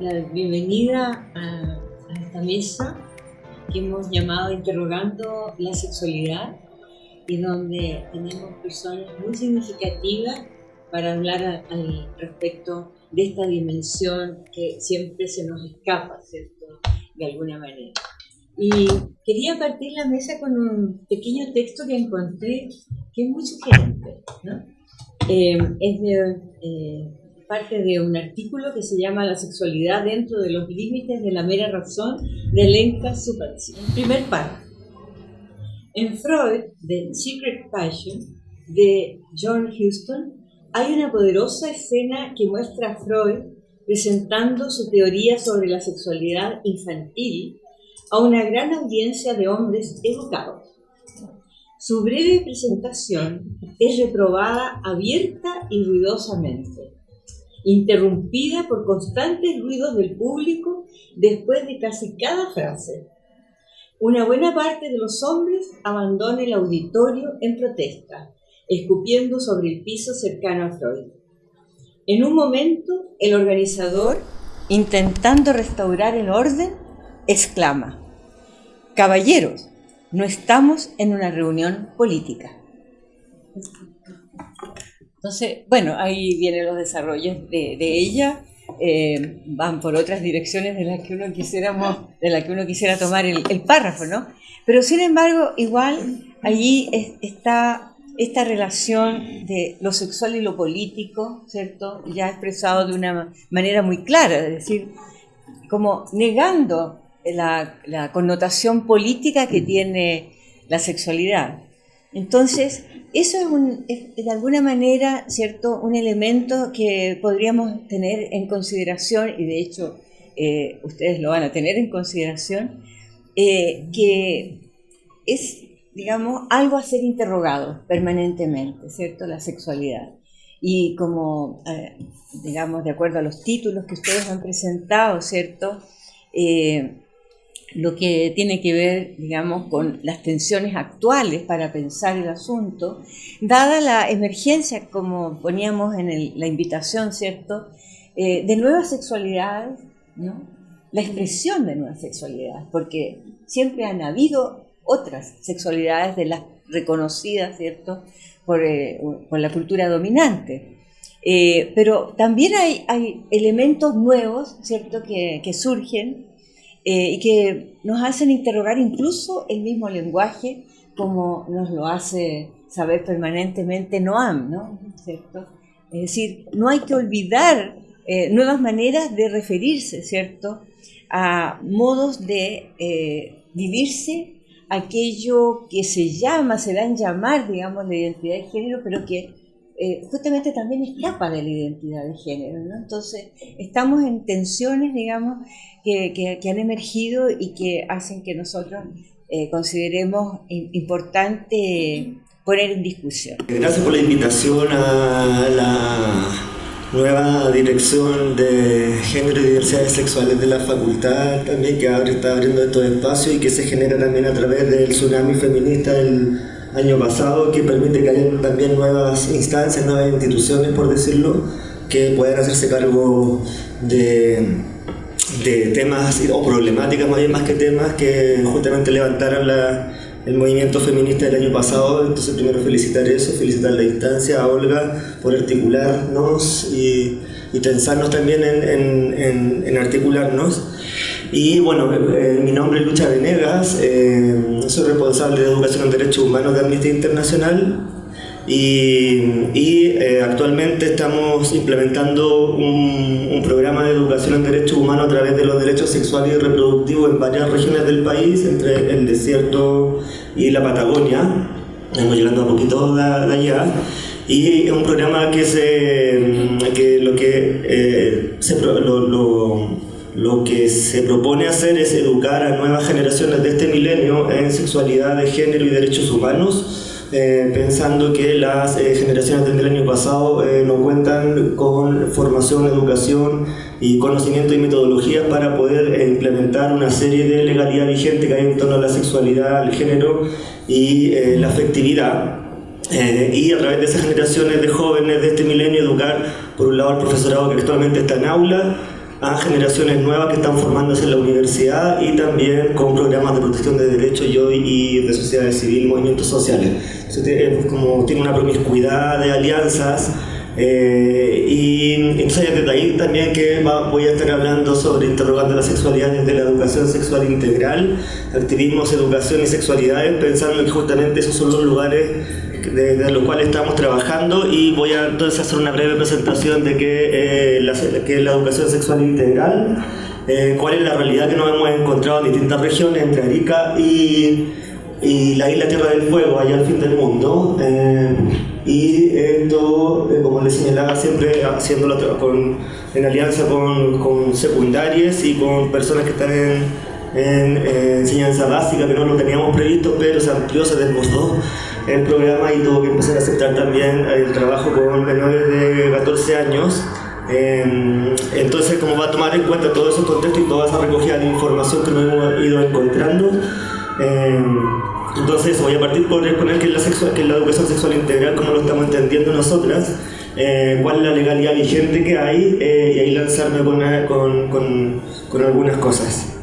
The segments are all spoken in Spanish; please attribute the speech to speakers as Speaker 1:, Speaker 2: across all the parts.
Speaker 1: la bienvenida a, esta mesa que hemos llamado Interrogando la Sexualidad y donde tenemos personas muy significativas para hablar al respecto de esta dimensión que siempre se nos escapa, ¿cierto? De alguna manera. Y quería partir la mesa con un pequeño texto que encontré que es muy sugerente, ¿no? Eh, es de eh, parte de un artículo que se llama La sexualidad dentro de los límites de la mera razón de Lenka Supatsy. En primer párrafo. En Freud, The Secret Passion, de John Huston, hay una poderosa escena que muestra a Freud presentando su teoría sobre la sexualidad infantil a una gran audiencia de hombres educados. Su breve presentación es reprobada abierta y ruidosamente interrumpida por constantes ruidos del público después de casi cada frase. Una buena parte de los hombres abandona el auditorio en protesta, escupiendo sobre el piso cercano a Freud. En un momento, el organizador, intentando restaurar el orden, exclama, Caballeros, no estamos en una reunión política. Entonces, bueno, ahí vienen los desarrollos de, ella, eh, van por otras direcciones de las que uno quisiéramos, de la que uno quisiera tomar el, párrafo, ¿no? Pero sin embargo, igual allí está esta relación de lo sexual y lo político, ¿cierto? Ya expresado de una manera muy clara, es decir, como negando la, la connotación política que tiene la sexualidad. Entonces, eso es, de alguna manera, ¿cierto?, un elemento que podríamos tener en consideración, y de hecho eh, ustedes lo van a tener en consideración, eh, que es, digamos, algo a ser interrogado permanentemente, ¿cierto?, la sexualidad. Y como, eh, digamos, de acuerdo a los títulos que ustedes han presentado, ¿cierto?, lo que tiene que ver, digamos, con las tensiones actuales para pensar el asunto, dada la emergencia, como poníamos en la invitación, ¿cierto?, eh, de nuevas sexualidades, ¿no? la expresión de nuevas sexualidades, porque siempre han habido otras sexualidades de las reconocidas, ¿cierto?, por, eh, la cultura dominante. Eh, pero también hay, hay, elementos nuevos, ¿cierto?, que, que surgen eh, y que nos hacen interrogar incluso el mismo lenguaje como nos lo hace saber permanentemente Noam, ¿no? ¿Cierto? Es decir, no hay que olvidar eh, nuevas maneras de referirse, ¿cierto? A modos de eh, vivirse aquello que se llama, se dan llamar, digamos, la identidad de género, pero que justamente también escapa de la identidad de género. Entonces, estamos en tensiones, digamos, que, han emergido y que hacen que nosotros eh, consideremos importante poner en discusión.
Speaker 2: Gracias por la invitación a la nueva dirección de género y diversidades sexuales de la facultad también que abre, está abriendo estos espacios y que se genera también a través del tsunami feminista del año pasado que permite que haya también nuevas instancias, nuevas instituciones por decirlo que puedan hacerse cargo de de temas o problemáticas más bien más que temas que justamente levantaron la, el movimiento feminista del año pasado. Entonces primero felicitar eso, felicitar la instancia, a Olga por articularnos y, y tensarnos también en, en, en, articularnos. Y bueno, eh, mi nombre es Lucha Venegas, eh, soy responsable de Educación en Derechos Humanos de Amnistía Internacional y, eh, actualmente estamos implementando un, programa de educación en derechos humanos a través de los derechos sexuales y reproductivos en varias regiones del país, entre el desierto y la Patagonia. Estamos llegando un poquito de, allá. Y es un programa que, se, que lo que eh, lo que se propone hacer es educar a nuevas generaciones de este milenio en sexualidad de género y derechos humanos eh, pensando que las eh, generaciones del año pasado eh, no cuentan con formación, educación y conocimiento y metodologías para poder implementar una serie de legalidad vigente que hay en torno a la sexualidad, el género y la afectividad. y a través de esas generaciones de jóvenes de este milenio educar por un lado el profesorado que actualmente está en aula, a generaciones nuevas que están formándose en la universidad y también con programas de protección de derechos y, de sociedad civil, movimientos sociales. Entonces, como tiene una promiscuidad de alianzas eh, y entonces desde ahí también que voy a estar hablando sobre interrogando la sexualidad desde la educación sexual integral, activismos, educación y sexualidades, pensando que justamente esos son los lugares desde los cuales estamos trabajando y voy a entonces hacer una breve presentación de qué, eh, es la educación sexual integral, eh, cuál es la realidad que nos hemos encontrado en distintas regiones entre Arica y, y la isla Tierra del Fuego, allá al fin del mundo. Eh, y esto, como les señalaba, siempre haciéndolo con, en alianza con, con secundarias y con personas que están en en enseñanza básica que no lo teníamos previsto, pero se amplió, se desbordó el programa y tuvo que empezar a aceptar también el trabajo con menores de 14 años. Em, entonces, como va a tomar en cuenta todo ese contexto y toda esa recogida de información que nos hemos ido encontrando, em, entonces voy a partir por exponer qué es la, sexual, que es la educación sexual integral, como lo estamos entendiendo nosotras, eh, cuál es la legalidad vigente que hay eh, y ahí lanzarme con, con, con algunas cosas.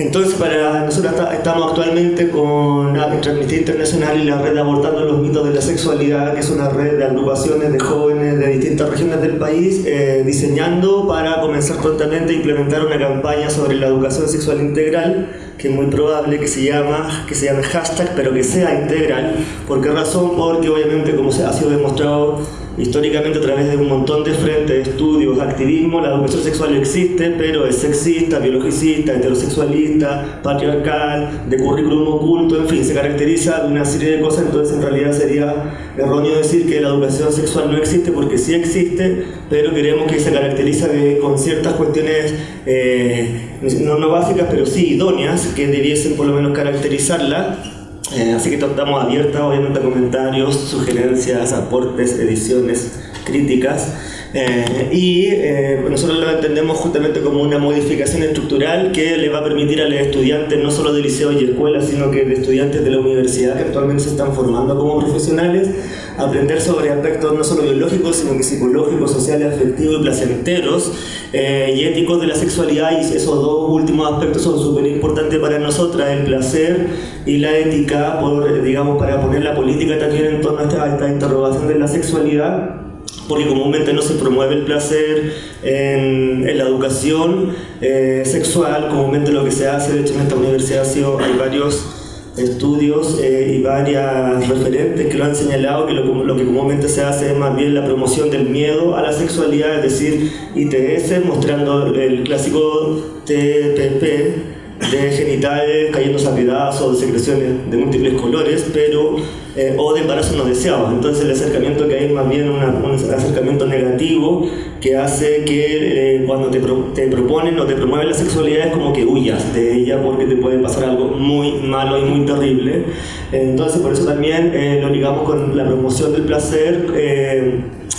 Speaker 2: Entonces, para nosotros estamos actualmente con Amnistía Internacional y la red Abortando los mitos de la sexualidad, que es una red de agrupaciones de jóvenes de distintas regiones del país, eh, diseñando para comenzar prontamente a implementar una campaña sobre la educación sexual integral, que es muy probable que se, llama, que se llame hashtag, pero que sea integral. ¿Por qué razón? Porque obviamente, como se ha sido demostrado históricamente a través de un montón de frentes, estudios, activismo, la educación sexual existe, pero es sexista, biologicista, heterosexualista, patriarcal, de currículum oculto, en fin, se caracteriza de una serie de cosas, entonces en realidad sería erróneo decir que la educación sexual no existe, porque sí existe, pero queremos que se caracteriza con ciertas cuestiones eh, no, no básicas, pero sí idóneas, que debiesen por lo menos caracterizarla, eh, así que estamos abiertos obviamente a comentarios, sugerencias, aportes, ediciones, críticas. Eh, y eh, nosotros lo entendemos justamente como una modificación estructural que le va a permitir a los estudiantes, no solo de liceo y escuela, sino que de estudiantes de la universidad que actualmente se están formando como profesionales, aprender sobre aspectos no solo biológicos, sino que psicológicos, sociales, afectivos y placenteros eh, y éticos de la sexualidad. Y esos dos últimos aspectos son súper importantes para nosotras, el placer y la ética, por, digamos, para poner la política también en torno a esta interrogación de la sexualidad porque comúnmente no se promueve el placer en, la educación eh, sexual, comúnmente lo que se hace, de hecho en esta universidad hay varios estudios eh, y varias referentes que lo han señalado que lo, lo, que comúnmente se hace es más bien la promoción del miedo a la sexualidad, es decir, ITS, mostrando el clásico TPP, de genitales cayendo a pedazos, de secreciones de múltiples colores, pero eh, o de embarazo no deseado. Entonces el acercamiento que hay es más bien un acercamiento negativo que hace que eh, cuando te, te, proponen o te promueven la sexualidad es como que huyas de ella porque te puede pasar algo muy malo y muy terrible. Entonces por eso también eh, lo ligamos con la promoción del placer,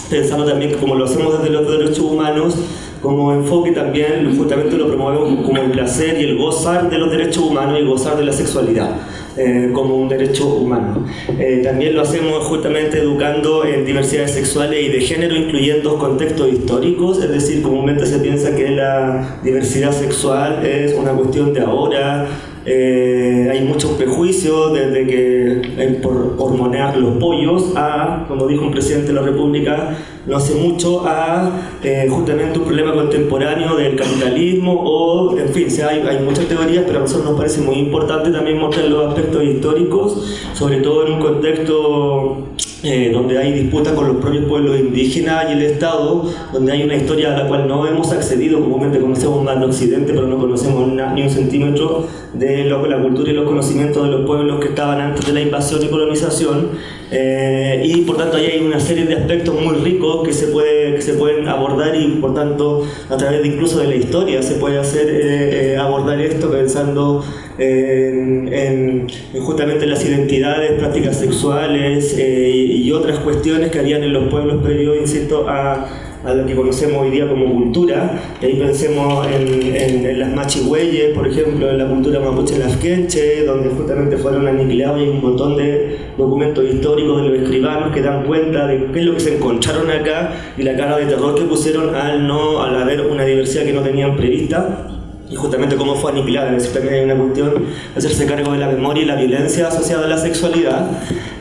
Speaker 2: pensando también que como lo hacemos desde los derechos humanos, como enfoque también justamente lo promovemos como el placer y el gozar de los derechos humanos y gozar de la sexualidad. Eh, como un derecho humano. Eh, también lo hacemos justamente educando en diversidades sexuales y de género, incluyendo contextos históricos, es decir, comúnmente se piensa que la diversidad sexual es una cuestión de ahora, eh, hay muchos prejuicios desde que por hormonear los pollos a, como dijo un presidente de la República no hace mucho, a eh, justamente un problema contemporáneo del capitalismo o, en fin, hay, hay muchas teorías, pero a nosotros nos parece muy importante también mostrar los aspectos históricos, sobre todo en un contexto eh, donde hay disputas con los propios pueblos indígenas y el Estado, donde hay una historia a la cual no hemos accedido, comúnmente conocemos más en Occidente, pero no conocemos ni un centímetro de la cultura y los conocimientos de los pueblos que estaban antes de la invasión y colonización, eh, y por tanto ahí hay una serie de aspectos muy ricos que se, puede, que se pueden abordar y por tanto a través de incluso de la historia se puede hacer eh, abordar esto pensando en, justamente las identidades, prácticas sexuales y, otras cuestiones que habían en los pueblos previos, insisto, a, a lo que conocemos hoy día como cultura, y ahí pensemos en, en, las machigüeyes, por ejemplo, en la cultura mapuche lafquenche, donde justamente fueron aniquilados y hay un montón de documentos históricos de los escribanos que dan cuenta de qué es lo que se encontraron acá y la cara de terror que pusieron al no al haber una diversidad que no tenían prevista y justamente cómo fue aniquilada. Es decir, también hay una cuestión de hacerse cargo de la memoria y la violencia asociada a la sexualidad,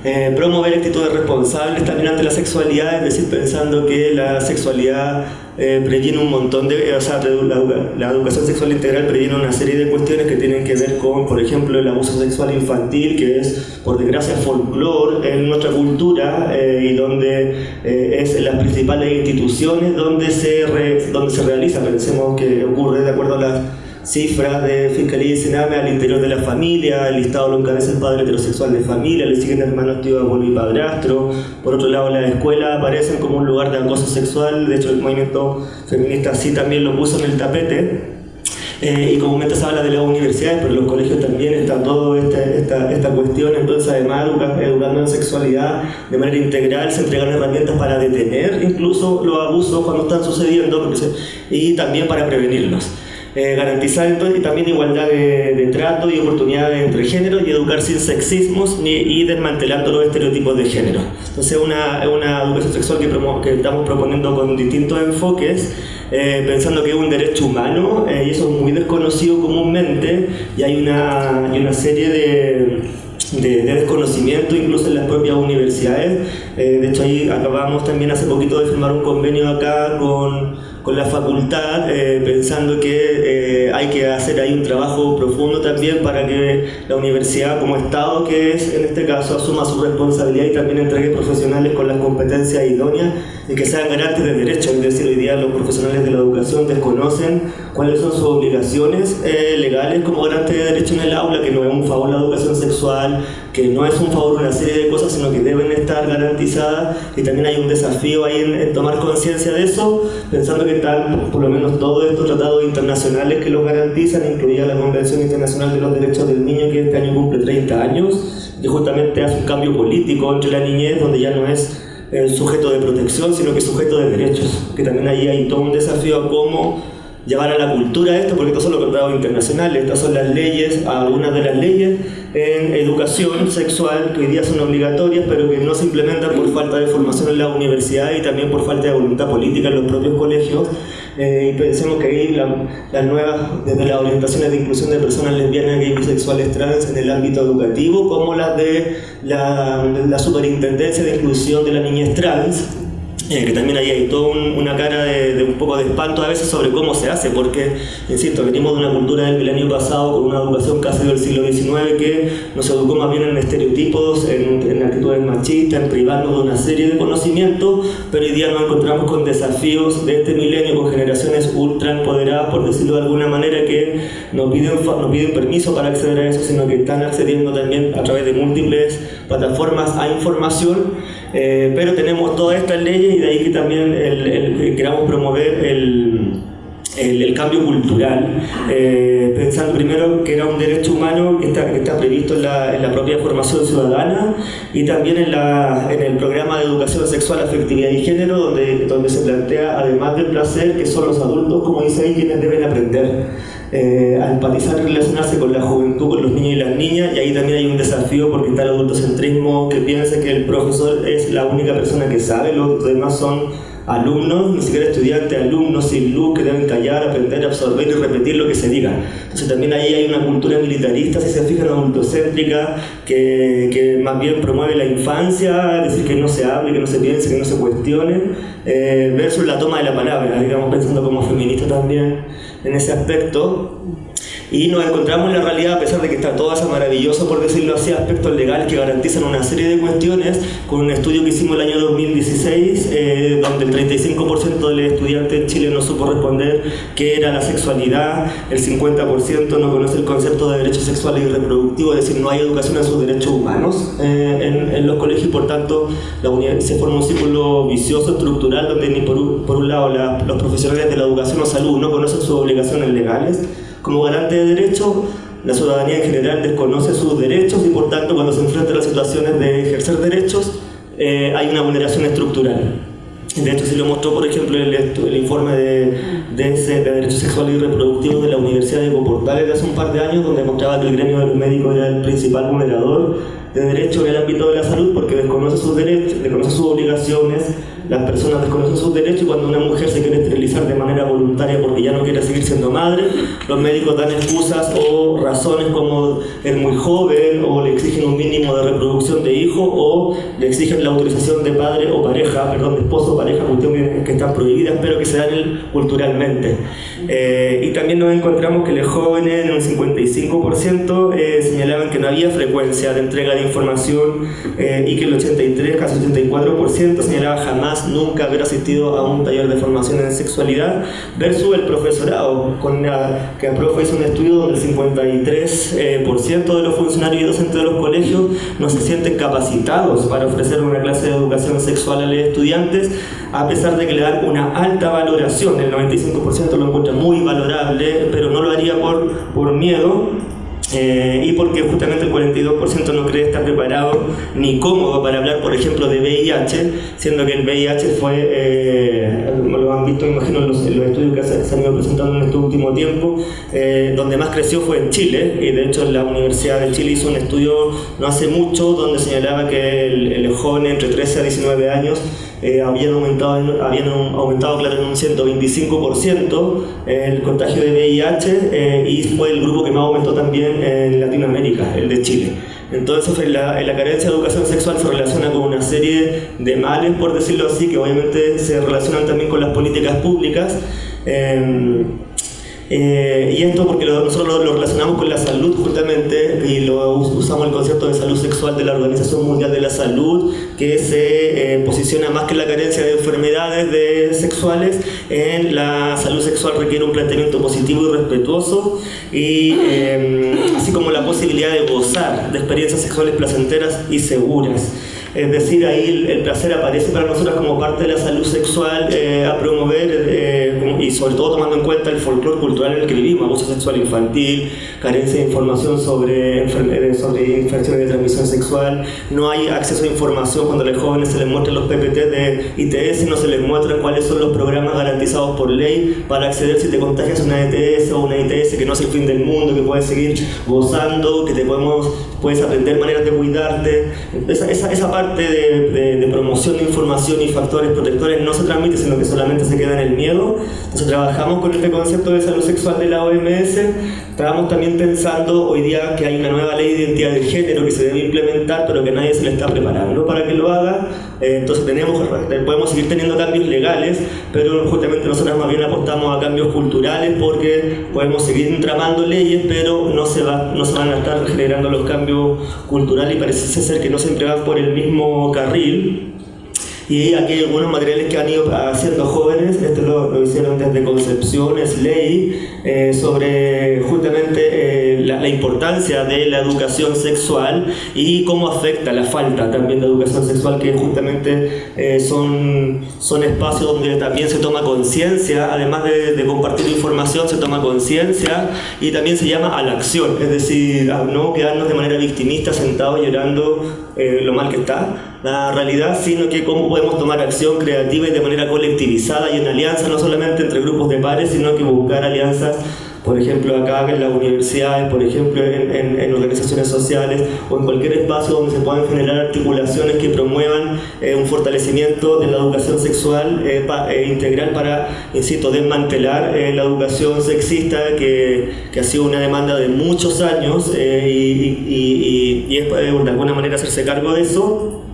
Speaker 2: eh, promover actitudes responsables también ante la sexualidad, es decir, pensando que la sexualidad eh, previene un montón de, o sea, la, educación sexual integral previene una serie de cuestiones que tienen que ver con, por ejemplo, el abuso sexual infantil, que es, por desgracia, folclore en nuestra cultura eh, y donde es en las principales instituciones donde se, donde se realiza, pensemos que ocurre de acuerdo a las cifras de Fiscalía y Sename al interior de la familia, el listado lo encabeza el padre heterosexual de familia, le siguen hermanos, tío, abuelo y padrastro. Por otro lado, la escuela aparecen como un lugar de acoso sexual, de hecho el movimiento feminista sí también lo puso en el tapete. Eh, y comúnmente se habla de las universidades, pero en los colegios también está toda esta, esta, cuestión, entonces además educando en sexualidad de manera integral, se entregan herramientas para detener incluso los abusos cuando están sucediendo y también para prevenirlos. Eh, garantizar entonces también igualdad de, trato y oportunidades entre géneros y educar sin sexismos ni, y desmantelando los estereotipos de género. Entonces una, una educación sexual que, que estamos proponiendo con distintos enfoques, eh, pensando que es un derecho humano eh, y eso es muy desconocido comúnmente y hay una, hay una serie de de, desconocimiento incluso en las propias universidades. de hecho ahí acabamos también hace poquito de firmar un convenio acá con con la facultad, eh, pensando que eh, hay que hacer ahí un trabajo profundo también para que la universidad como Estado, que es en este caso, asuma su responsabilidad y también entregue profesionales con las competencias idóneas y que sean garantes de derechos. Es decir, hoy día los profesionales de la educación desconocen cuáles son sus obligaciones eh, legales como garantes de derechos en el aula, que no es un favor la educación sexual, que no es un favor una serie de cosas, sino que deben estar garantizadas. Y también hay un desafío ahí en, tomar conciencia de eso, pensando que están por lo menos todos estos tratados internacionales que lo garantizan, incluida la Convención Internacional de los Derechos del Niño que este año cumple 30 años, y justamente hace un cambio político entre la niñez, donde ya no es el sujeto de protección, sino que sujeto de derechos, que también ahí hay todo un desafío a cómo llevar a la cultura esto, porque estos son los tratados internacionales, estas son las leyes, algunas de las leyes en educación sexual que hoy día son obligatorias, pero que no se implementan por falta de formación en la universidad y también por falta de voluntad política en los propios colegios. Eh, y pensemos que ahí las nuevas, desde las orientaciones de inclusión de personas lesbianas y bisexuales trans en el ámbito educativo, como las de la, la Superintendencia de Inclusión de la Niñez Trans, eh, que también ahí hay toda una cara de, un poco de espanto a veces sobre cómo se hace, porque, insisto, venimos de una cultura del milenio pasado con una educación casi del siglo XIX que nos educó más bien en estereotipos, en, en actitudes machistas, en privarnos de una serie de conocimientos, pero hoy día nos encontramos con desafíos de este milenio, con generaciones ultra empoderadas, por decirlo de alguna manera, que no piden, no piden permiso para acceder a eso, sino que están accediendo también a través de múltiples plataformas a información eh, pero tenemos todas estas leyes y de ahí que también queramos promover el, el, cambio cultural, eh, pensando primero que era un derecho humano que está, previsto en la, en la, propia formación ciudadana y también en, el programa de educación sexual, afectividad y género, donde se plantea, además del placer, que son los adultos, como dice ahí, quienes deben aprender. Eh, a empatizar y relacionarse con la juventud, con los niños y las niñas, y ahí también hay un desafío porque está el adultocentrismo que piensa que el profesor es la única persona que sabe, los demás son alumnos, ni siquiera estudiantes, alumnos sin luz que deben callar, aprender, absorber y repetir lo que se diga. Entonces también ahí hay una cultura militarista, si se fijan, adultocéntrica, que, que más bien promueve la infancia, decir, que no se hable, que no se piense, que no se cuestione, eh, versus la toma de la palabra, digamos, pensando como feminista también en ese aspecto y nos encontramos en la realidad, a pesar de que está todo ese maravilloso, por decirlo así, aspectos legales que garantizan una serie de cuestiones, con un estudio que hicimos el año 2016, eh, donde el 35% de los estudiantes en Chile no supo responder qué era la sexualidad, el 50% no conoce el concepto de derechos sexuales y reproductivos, es decir, no hay educación en sus derechos humanos eh, en, los colegios y por tanto la se forma un círculo vicioso, estructural, donde ni por un, por un lado los profesionales de la educación o salud no conocen sus obligaciones legales, como garante de derechos, la ciudadanía en general desconoce sus derechos y por tanto cuando se enfrenta a las situaciones de ejercer derechos eh, hay una vulneración estructural. De hecho, si lo mostró, por ejemplo, el, el informe de, Derechos Sexuales y Reproductivos de la Universidad de Coportales de hace un par de años, donde mostraba que el gremio de los médicos era el principal vulnerador de derechos en el ámbito de la salud porque desconoce sus derechos, desconoce sus obligaciones, las personas desconocen sus derechos y cuando una mujer se quiere esterilizar de manera voluntaria porque ya no quiere seguir siendo madre, los médicos dan excusas o razones como es muy joven o le exigen un mínimo de reproducción de hijo o le exigen la autorización de padre o pareja, perdón, de esposo o pareja, cuestiones que están prohibidas pero que se dan culturalmente. Eh, y también nos encontramos que los jóvenes en un 55% eh, señalaban que no había frecuencia de entrega de información eh, y que el 83, casi 84% señalaba jamás nunca haber asistido a un taller de formación en sexualidad, versus el profesorado, con la, que el profe hizo un estudio donde el 53% eh, de los funcionarios y docentes de los colegios no se sienten capacitados para ofrecer una clase de educación sexual a los estudiantes, a pesar de que le dan una alta valoración, el 95% lo encuentra muy valorable, pero no lo haría por, por miedo eh, y porque justamente el 42% no cree estar preparado ni cómodo para hablar, por ejemplo, de VIH, siendo que el VIH fue, eh, lo han visto, imagino, en los, estudios que se, han ido presentando en este último tiempo, eh, donde más creció fue en Chile, y de hecho la Universidad de Chile hizo un estudio no hace mucho donde señalaba que el, el joven entre 13 a 19 años eh, habían, aumentado, habían aumentado claro, en un 125% el contagio de VIH eh, y fue el grupo que más aumentó también en Latinoamérica, el de Chile. Entonces la, la, carencia de educación sexual se relaciona con una serie de males, por decirlo así, que obviamente se relacionan también con las políticas públicas. Eh, eh, y esto porque nosotros lo, relacionamos con la salud justamente y lo usamos el concepto de salud sexual de la Organización Mundial de la Salud que se eh, posiciona más que la carencia de enfermedades de sexuales en la salud sexual requiere un planteamiento positivo y respetuoso y em, así como la posibilidad de gozar de experiencias sexuales placenteras y seguras. Es decir, ahí el, placer aparece para nosotros como parte de la salud sexual eh, a promover eh, y sobre todo tomando en cuenta el folclore cultural en el que vivimos, abuso sexual infantil, carencia de información sobre, sobre infecciones de transmisión sexual, no hay acceso a información cuando a los jóvenes se les muestran los PPT de ITS, no se les muestra cuáles son los programas garantizados por ley para acceder si te contagias una ETS o una ITS que no es el fin del mundo, que puedes seguir gozando, que te podemos, puedes aprender maneras de cuidarte, esa, esa, esa parte parte de, promoción de información y factores protectores no se transmite, sino que solamente se queda en el miedo. Entonces trabajamos con este concepto de salud sexual de la OMS. Estábamos también pensando hoy día que hay una nueva ley de identidad de género que se debe implementar, pero que nadie se le está preparando para que lo haga. Eh, entonces tenemos, podemos seguir teniendo cambios legales, pero justamente nosotros más bien apostamos a cambios culturales porque podemos seguir tramando leyes, pero no se, va, no se van a estar generando los cambios culturales y parece ser que no siempre van por el mismo carril y aquí hay algunos materiales que han ido haciendo jóvenes, esto lo, hicieron desde Concepción, es ley, eh, sobre justamente eh, la, importancia de la educación sexual y cómo afecta la falta también de educación sexual, que justamente eh, son, son espacios donde también se toma conciencia, además de, de, compartir información, se toma conciencia y también se llama a la acción, es decir, a no quedarnos de manera victimista sentados llorando lo mal que está la realidad, sino que cómo podemos tomar acción creativa y de manera colectivizada y en alianza, no solamente entre grupos de pares, sino que buscar alianzas, por ejemplo, acá en las universidades, por ejemplo, en, organizaciones sociales o en cualquier espacio donde se puedan generar articulaciones que promuevan eh, un fortalecimiento de la educación sexual eh, eh, integral para, insisto, desmantelar la educación sexista que, ha sido una demanda de muchos años y, y es de alguna manera hacerse cargo de eso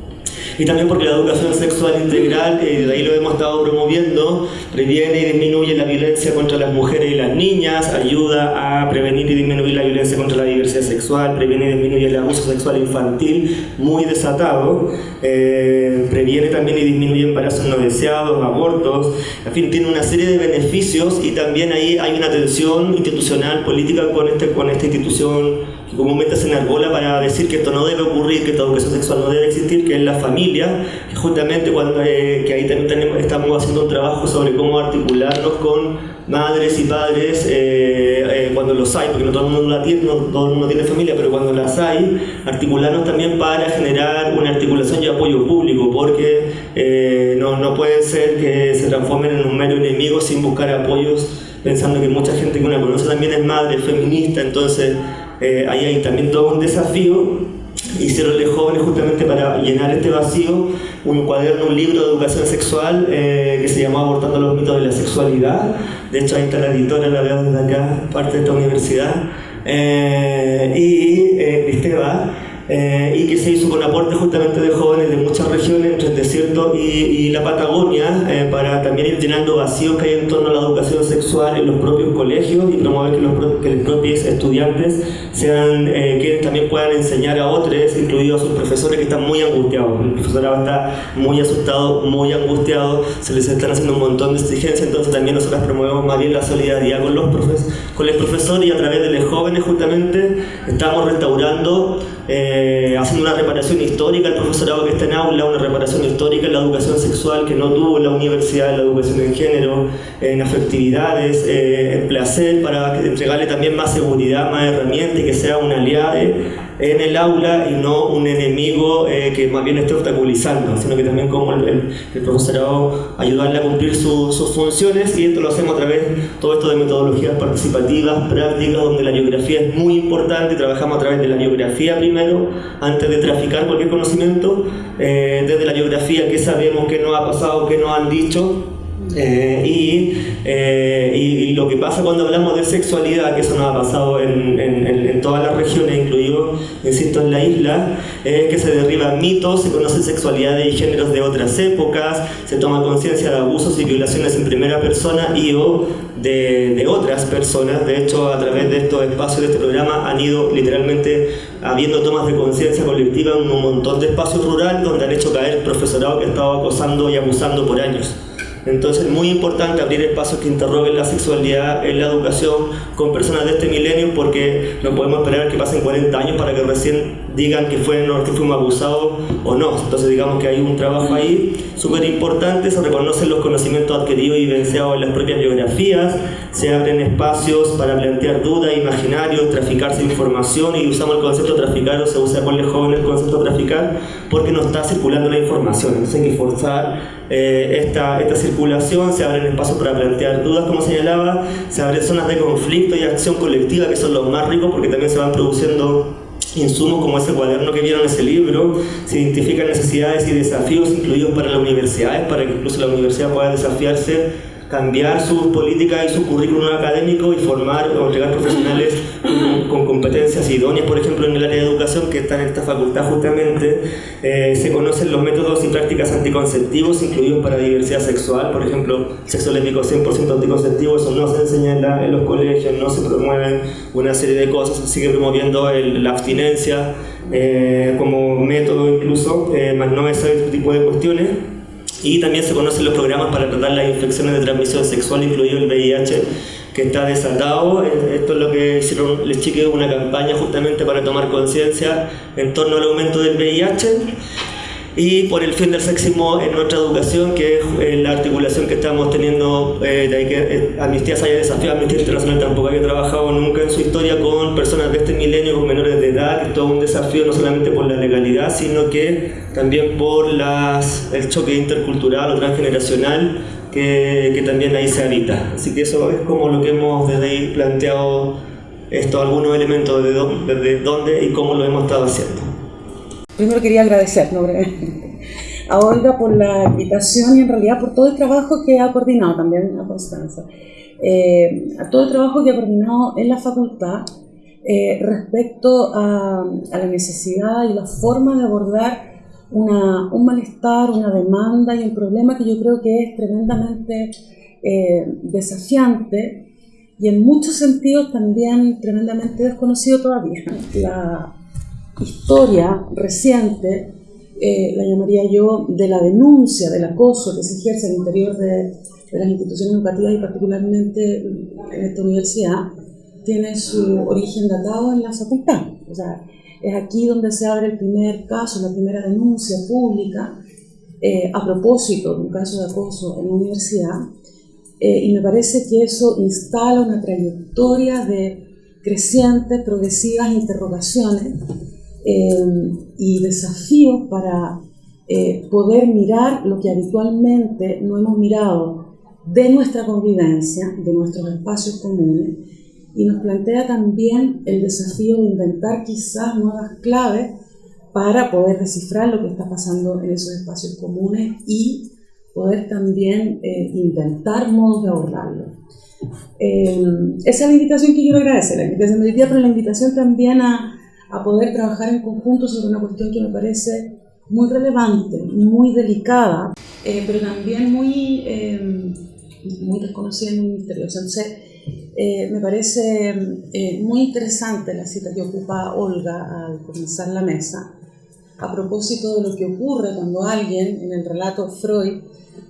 Speaker 2: y también porque la educación sexual integral, eh, ahí lo hemos estado promoviendo, previene y disminuye la violencia contra las mujeres y las niñas, ayuda a prevenir y disminuir la violencia contra la diversidad sexual, previene y disminuye el abuso sexual infantil muy desatado, eh, previene también y disminuye embarazos no deseados, abortos, en fin, tiene una serie de beneficios y también ahí hay una tensión institucional, política con, este, con esta institución que comúnmente se enarbola para decir que esto no debe ocurrir, que esta educación sexual no debe existir, que es la familia. Justamente cuando, eh, que ahí también tenemos, estamos haciendo un trabajo sobre cómo articularnos con madres y padres eh, eh, cuando los hay, porque no todo el mundo la tiene, no todo el mundo tiene familia, pero cuando las hay, articularnos también para generar una articulación y apoyo público, porque no, no puede ser que se transformen en un mero enemigo sin buscar apoyos, pensando que mucha gente que uno conoce también es madre, feminista, entonces ahí hay también todo un desafío hicieron de jóvenes justamente para llenar este vacío un cuaderno, un libro de educación sexual eh, que se llamó Abortando los mitos de la sexualidad. De hecho, ahí está la editora, la veo desde acá, parte de esta universidad. Eh, y eh, eh, y que se hizo con aporte justamente de jóvenes de muchas regiones, entre el desierto y, la Patagonia, eh, para también ir llenando vacíos que hay en torno a la educación sexual en los propios colegios y promover que los, que los propios estudiantes sean eh, quienes también puedan enseñar a otros, incluidos sus profesores que están muy angustiados. El profesorado está muy asustado, muy angustiado, se les están haciendo un montón de exigencias, entonces también nosotros promovemos más bien la solidaridad con los, profes con los profesores y a través de los jóvenes justamente estamos restaurando eh, haciendo una reparación histórica al profesorado que está en aula, una reparación histórica en la educación sexual que no tuvo la universidad, en la educación en género, en afectividades, eh, en placer, para entregarle también más seguridad, más herramientas y que sea un aliado en el aula y no un enemigo eh, que más bien esté obstaculizando, sino que también como el, profesorado ayudarle a cumplir sus funciones. Y esto lo hacemos a través todo esto de metodologías participativas, prácticas, donde la biografía es muy importante, trabajamos a través de la biografía primero, antes de traficar cualquier conocimiento, eh, desde la biografía qué sabemos, qué nos ha pasado, qué nos han dicho, eh, eh, y, y, lo que pasa cuando hablamos de sexualidad, que eso nos ha pasado en, en, todas las regiones, incluido, insisto, en la isla, es que se derriban mitos, se conocen sexualidades y géneros de otras épocas, se toma conciencia de abusos y violaciones en primera persona y o de, otras personas. De hecho, a través de estos espacios de este programa han ido literalmente habiendo tomas de conciencia colectiva en un montón de espacios rurales donde han hecho caer profesorado que estaba acosando y abusando por años. Entonces es muy importante abrir espacios que interroguen la sexualidad en la educación con personas de este milenio porque no podemos esperar que pasen 40 años para que recién digan que, fue, que fuimos abusados o no. Entonces digamos que hay un trabajo ahí súper importante, se reconocen los conocimientos adquiridos y vivenciados en las propias biografías, se abren espacios para plantear dudas, imaginarios, traficarse información y usamos el concepto traficar o se usa por los jóvenes el concepto traficar porque no está circulando la información. Entonces hay que forzar eh, esta, esta circulación, se abren espacios para plantear dudas, como señalaba, se abren zonas de conflicto y acción colectiva que son los más ricos porque también se van produciendo insumos como ese cuaderno que vieron ese libro, se identifican necesidades y desafíos incluidos para las universidades, para que incluso la universidad pueda desafiarse cambiar sus políticas y su currículum académico y formar o entregar profesionales con, competencias idóneas, por ejemplo, en el área de educación que está en esta facultad justamente, eh, se conocen los métodos y prácticas anticonceptivos incluidos para diversidad sexual, por ejemplo, sexo lésbico 100% anticonceptivo, eso no se enseña en, los colegios, no se promueven una serie de cosas, se sigue promoviendo la abstinencia eh, como método incluso, eh, más no ese tipo de cuestiones y también se conocen los programas para tratar las infecciones de transmisión sexual, incluido el VIH, que está desatado. Esto es lo que hicieron les chiques una campaña justamente para tomar conciencia en torno al aumento del VIH y por el fin del sexismo en nuestra educación, que es eh, la articulación que estamos teniendo, eh, de que eh, Amnistía se haya desafiado, Amnistía Internacional tampoco había trabajado nunca en su historia con personas de este milenio, con menores de edad, que es todo un desafío no solamente por la legalidad, sino que también por las, el choque intercultural o transgeneracional que, que también ahí se habita. Así que eso es como lo que hemos desde ahí planteado esto, algunos elementos de dónde, de dónde y cómo lo hemos estado haciendo.
Speaker 3: Primero quería agradecer ¿no? a Olga por la invitación y en realidad por todo el trabajo que ha coordinado también a Constanza. Eh, a todo el trabajo que ha coordinado en la facultad eh, respecto a, la necesidad y la forma de abordar una, un malestar, una demanda y un problema que yo creo que es tremendamente eh, desafiante y en muchos sentidos también tremendamente desconocido todavía. La, historia reciente, eh, la llamaría yo, de la denuncia del acoso que se ejerce al interior de, las instituciones educativas y particularmente en esta universidad, tiene su origen datado en la facultad. O sea, Es aquí donde se abre el primer caso, la primera denuncia pública eh, a propósito de un caso de acoso en la universidad. Eh, y me parece que eso instala una trayectoria de crecientes, progresivas interrogaciones eh, y desafíos para poder mirar lo que habitualmente no hemos mirado de nuestra convivencia, de nuestros espacios comunes, y nos plantea también el desafío de inventar quizás nuevas claves para poder descifrar lo que está pasando en esos espacios comunes y poder también eh, inventar modos de abordarlo. Eh, esa es la invitación que quiero agradecer, la invitación del día, pero la invitación también a, a poder trabajar en conjunto sobre una cuestión que me parece muy relevante, muy delicada, eh, pero también muy, muy desconocida y muy misteriosa. Entonces, me parece muy interesante la cita que ocupa Olga al comenzar la mesa, a propósito de lo que ocurre cuando alguien, en el relato Freud,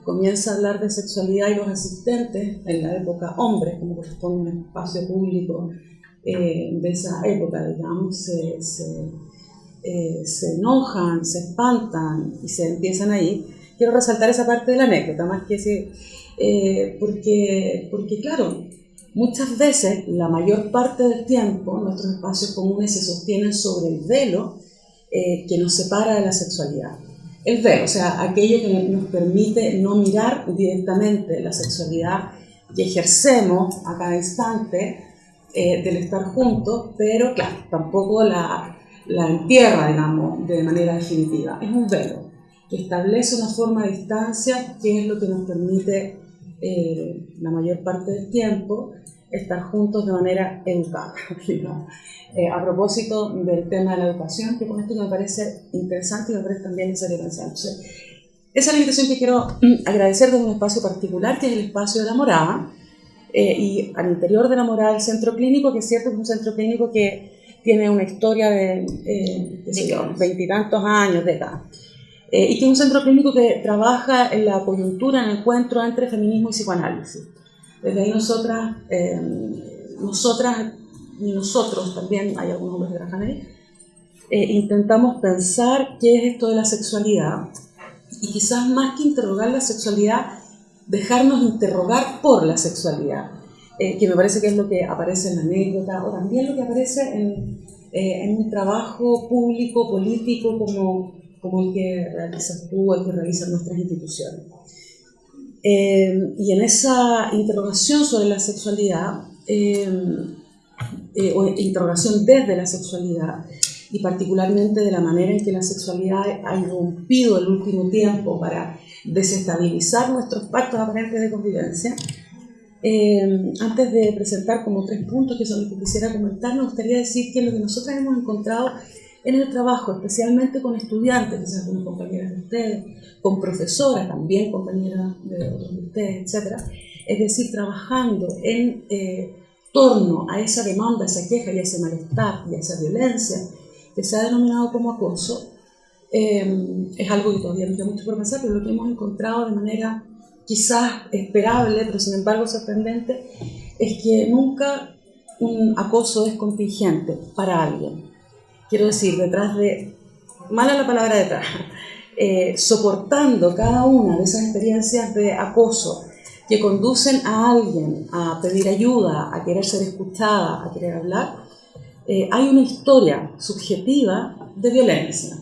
Speaker 3: comienza a hablar de sexualidad y los asistentes, en la época hombres, como corresponde a un espacio público eh, de esa época, digamos, se, se, eh, se, enojan, se espantan y se empiezan ahí. Quiero resaltar esa parte de la anécdota, más que ese, eh, porque, porque, claro, muchas veces, la mayor parte del tiempo, nuestros espacios comunes se sostienen sobre el velo eh, que nos separa de la sexualidad. El ver, o sea, aquello que nos permite no mirar directamente la sexualidad que ejercemos a cada instante eh, del estar juntos, pero claro, tampoco la, la entierra, digamos, de manera definitiva. Es un velo que establece una forma de distancia que es lo que nos permite eh, la mayor parte del tiempo estar juntos de manera educada. Eh, a propósito del tema de la educación, que con esto me parece interesante y me parece también necesario pensar. esa es la invitación que quiero mm, agradecer desde un espacio particular, que es el espacio de la morada, eh, y al interior de la morada el centro clínico, que es cierto que es un centro clínico que tiene una historia de eh, veintitantos años, décadas. Eh, y que es un centro clínico que trabaja en la coyuntura, en el encuentro entre feminismo y psicoanálisis. Desde ahí nosotras, eh, nosotras y nosotros también, hay algunos hombres que trabajan ahí, eh, intentamos pensar qué es esto de la sexualidad y quizás más que interrogar la sexualidad, dejarnos interrogar por la sexualidad, eh, que me parece que es lo que aparece en la anécdota o también lo que aparece en, en un trabajo público, político, como, como el que realizas tú, el que realizan nuestras instituciones. Eh, y en esa interrogación sobre la sexualidad, eh, eh, o interrogación desde la sexualidad, y particularmente de la manera en que la sexualidad ha irrumpido el último tiempo para desestabilizar nuestros pactos aparentes de convivencia, antes de presentar como tres puntos que son los que quisiera comentar, me gustaría decir que lo que nosotros hemos encontrado en el trabajo, especialmente con estudiantes, quizás con compañeras de ustedes, con profesoras también, compañeras de de ustedes, etc. Es decir, trabajando en eh, torno a esa demanda, esa queja y ese malestar y esa violencia que se ha denominado como acoso, eh, es algo que todavía nos da mucho por pensar, pero lo que hemos encontrado de manera quizás esperable, pero sin embargo sorprendente, es que nunca un acoso es contingente para alguien. Quiero decir, detrás de, mala la palabra detrás, eh, soportando cada una de esas experiencias de acoso que conducen a alguien a pedir ayuda, a querer ser escuchada, a querer hablar, eh, hay una historia subjetiva de violencia,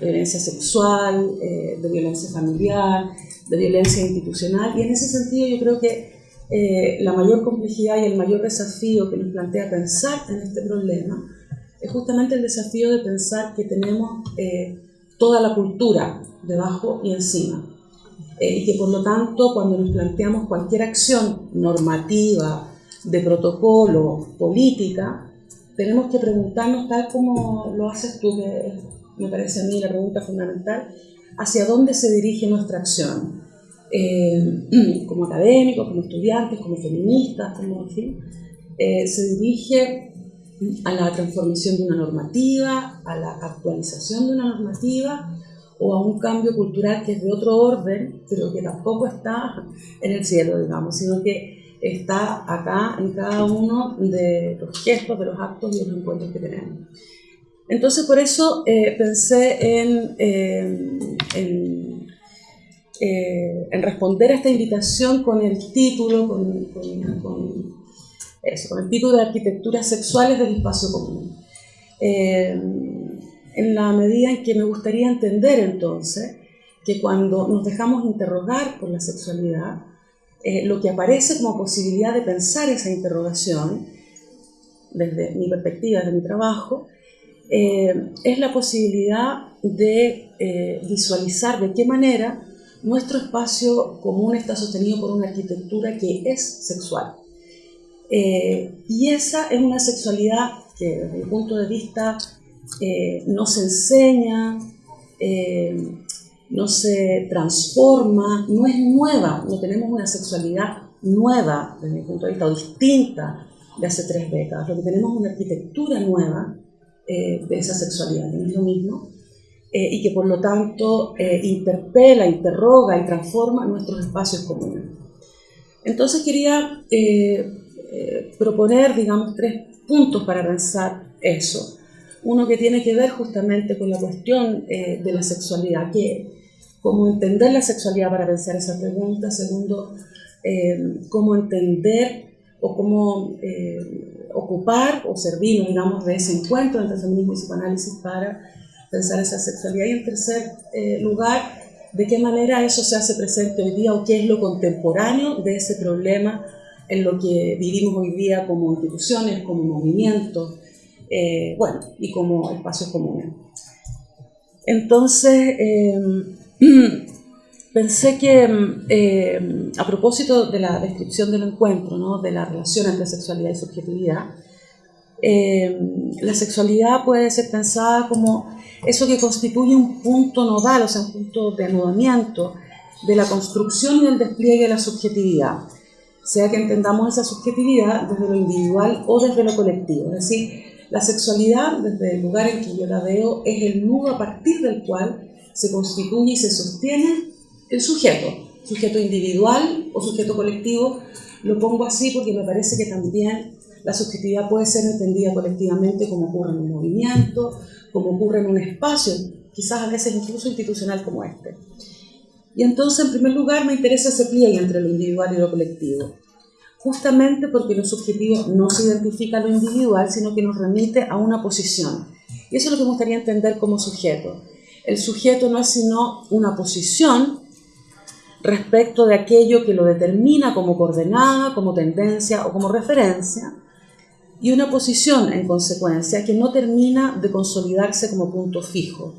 Speaker 3: de violencia sexual, eh, de violencia familiar, de violencia institucional, y en ese sentido yo creo que la mayor complejidad y el mayor desafío que nos plantea pensar en este problema es justamente el desafío de pensar que tenemos eh, toda la cultura debajo y encima. Eh, y que por lo tanto cuando nos planteamos cualquier acción normativa, de protocolo, política, tenemos que preguntarnos tal como lo haces tú, que me parece a mí la pregunta fundamental, hacia dónde se dirige nuestra acción. Eh, como académicos, como estudiantes, como feministas, como en fin, se dirige a la transformación de una normativa, a la actualización de una normativa o a un cambio cultural que es de otro orden, pero que tampoco está en el cielo, digamos, sino que está acá en cada uno de los gestos, de los actos y los encuentros que tenemos. Entonces por eso eh, pensé en, en, responder a esta invitación con el título, con, eso, con el título de Arquitecturas Sexuales del Espacio Común. en la medida en que me gustaría entender entonces que cuando nos dejamos interrogar por la sexualidad, eh, lo que aparece como posibilidad de pensar esa interrogación, desde mi perspectiva, desde mi trabajo, eh, es la posibilidad de eh, visualizar de qué manera nuestro espacio común está sostenido por una arquitectura que es sexual. y esa es una sexualidad que desde mi punto de vista no se enseña, no se transforma, no es nueva, no tenemos una sexualidad nueva desde mi punto de vista o distinta de hace tres décadas, lo que tenemos es una arquitectura nueva eh, de esa sexualidad, que no es lo mismo, eh, y que por lo tanto eh, interpela, interroga y transforma nuestros espacios comunes. Entonces quería proponer, digamos, tres puntos para pensar eso. Uno que tiene que ver justamente con la cuestión de la sexualidad, que cómo entender la sexualidad para pensar esa pregunta. Segundo, cómo entender o cómo ocupar o servir, digamos, de ese encuentro entre feminismo y psicoanálisis para pensar esa sexualidad. Y en tercer eh, lugar, de qué manera eso se hace presente hoy día o qué es lo contemporáneo de ese problema en lo que vivimos hoy día como instituciones, como movimientos, bueno, y como espacios comunes. Entonces, Pensé que eh, a propósito de la descripción del encuentro, ¿no? de la relación entre sexualidad y subjetividad, eh, la sexualidad puede ser pensada como eso que constituye un punto nodal, o sea, un punto de anudamiento de la construcción y del despliegue de la subjetividad, sea que entendamos esa subjetividad desde lo individual o desde lo colectivo. Es decir, la sexualidad, desde el lugar en que yo la veo, es el nudo a partir del cual se constituye y se sostiene el sujeto, sujeto individual o sujeto colectivo. Lo pongo así porque me parece que también la subjetividad puede ser entendida colectivamente como ocurre en un movimiento, como ocurre en un espacio, quizás a veces incluso institucional como este. Y entonces, en primer lugar, me interesa ese pliegue entre lo individual y lo colectivo, justamente porque lo subjetivo no se identifica a lo individual, sino que nos remite a una posición. Y eso es lo que me gustaría entender como sujeto el sujeto no es sino una posición respecto de aquello que lo determina como coordenada, como tendencia o como referencia, y una posición, en consecuencia, que no termina de consolidarse como punto fijo.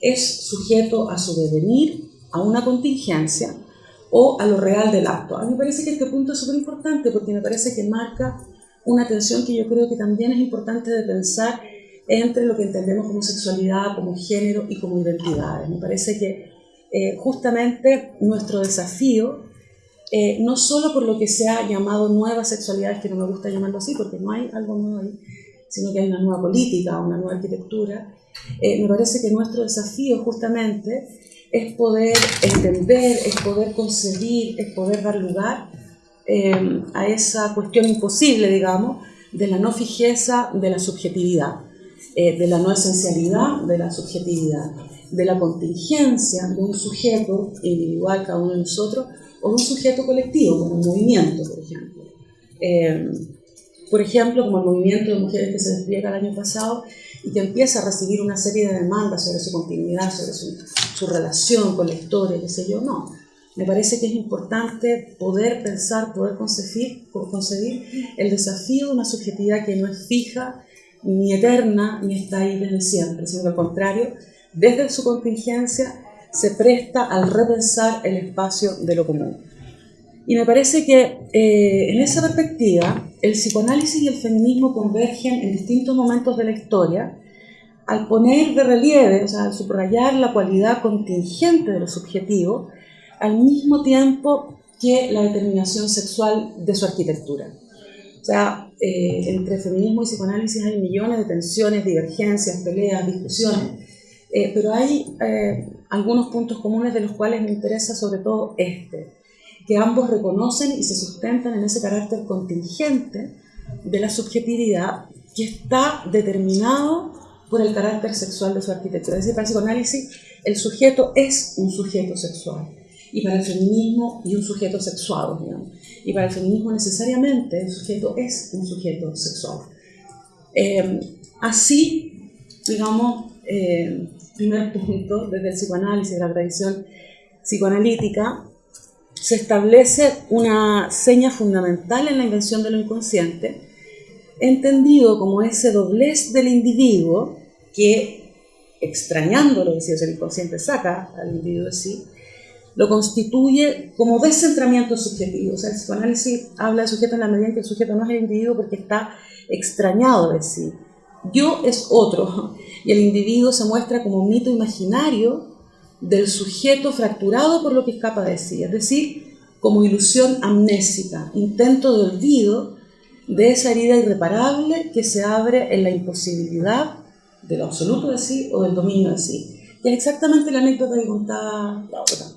Speaker 3: Es sujeto a su devenir, a una contingencia o a lo real del acto. A mí me parece que este punto es súper importante porque me parece que marca una tensión que yo creo que también es importante de pensar entre lo que entendemos como sexualidad, como género y como identidad. Me parece que eh, justamente nuestro desafío, eh, no solo por lo que se ha llamado nuevas sexualidades, que no me gusta llamarlo así, porque no hay algo nuevo ahí, sino que hay una nueva política, una nueva arquitectura, eh, me parece que nuestro desafío justamente es poder entender, es poder concebir, es poder dar lugar a esa cuestión imposible, digamos, de la no fijeza de la subjetividad. De la no esencialidad de la subjetividad, de la contingencia de un sujeto individual, cada uno de nosotros, o un sujeto colectivo, como un movimiento, por ejemplo. Eh, por ejemplo, como el movimiento de mujeres que se despliega el año pasado y que empieza a recibir una serie de demandas sobre su continuidad, sobre su, su relación con la historia, qué sé yo, no. Me parece que es importante poder pensar, poder concebir, concebir el desafío de una subjetividad que no es fija, ni eterna, ni está ahí desde siempre, sino que al contrario, desde su contingencia se presta al repensar el espacio de lo común. Y me parece que eh, en esa perspectiva el psicoanálisis y el feminismo convergen en distintos momentos de la historia al poner de relieve, o sea, al subrayar la cualidad contingente de lo subjetivo, al mismo tiempo que la determinación sexual de su arquitectura. O sea, eh, entre feminismo y psicoanálisis hay millones de tensiones, divergencias, peleas, discusiones, eh, pero hay eh, algunos puntos comunes de los cuales me interesa sobre todo este, que ambos reconocen y se sustentan en ese carácter contingente de la subjetividad que está determinado por el carácter sexual de su arquitectura. Es decir, para el psicoanálisis el sujeto es un sujeto sexual y para el feminismo y un sujeto sexual, digamos. Y para el feminismo necesariamente el sujeto es un sujeto sexual. Eh, así, digamos, eh, primer punto, desde el psicoanálisis, de la tradición psicoanalítica, se establece una seña fundamental en la invención de lo inconsciente, entendido como ese doblez del individuo que, extrañando lo que el inconsciente saca al individuo de sí, lo constituye como descentramiento subjetivo. O sea, el psicoanálisis habla del sujeto en la medida en que el sujeto no es el individuo porque está extrañado de sí. Yo es otro, y el individuo se muestra como un mito imaginario del sujeto fracturado por lo que escapa de sí, es decir, como ilusión amnésica, intento de olvido de esa herida irreparable que se abre en la imposibilidad de lo absoluto de sí o del dominio de sí. Y es exactamente la anécdota que contaba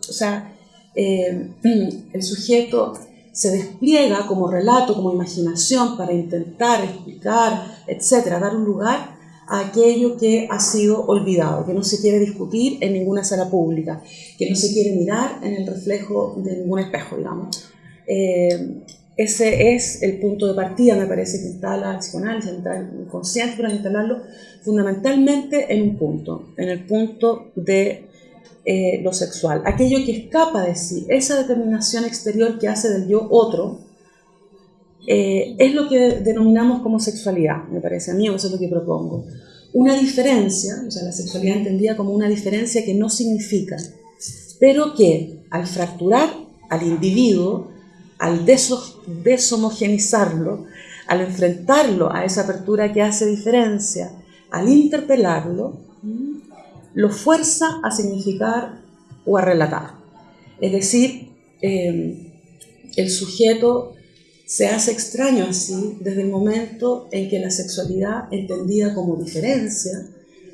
Speaker 3: O sea, eh, el sujeto se despliega como relato, como imaginación para intentar explicar, etcétera, dar un lugar a aquello que ha sido olvidado, que no se quiere discutir en ninguna sala pública, que no se quiere mirar en el reflejo de ningún espejo, digamos. Eh, ese es el punto de partida, me parece, que instala el psicoanálisis, el inconsciente, para instalarlo fundamentalmente en un punto, en el punto de eh, lo sexual. Aquello que escapa de sí, esa determinación exterior que hace del yo otro, eh, es lo que denominamos como sexualidad, me parece a mí, eso es lo que propongo. Una diferencia, o sea, la sexualidad entendida como una diferencia que no significa, pero que al fracturar al individuo, al deshomogenizarlo, al enfrentarlo a esa apertura que hace diferencia, al interpelarlo, lo fuerza a significar o a relatar. Es decir, eh, el sujeto se hace extraño así desde el momento en que la sexualidad, entendida como diferencia,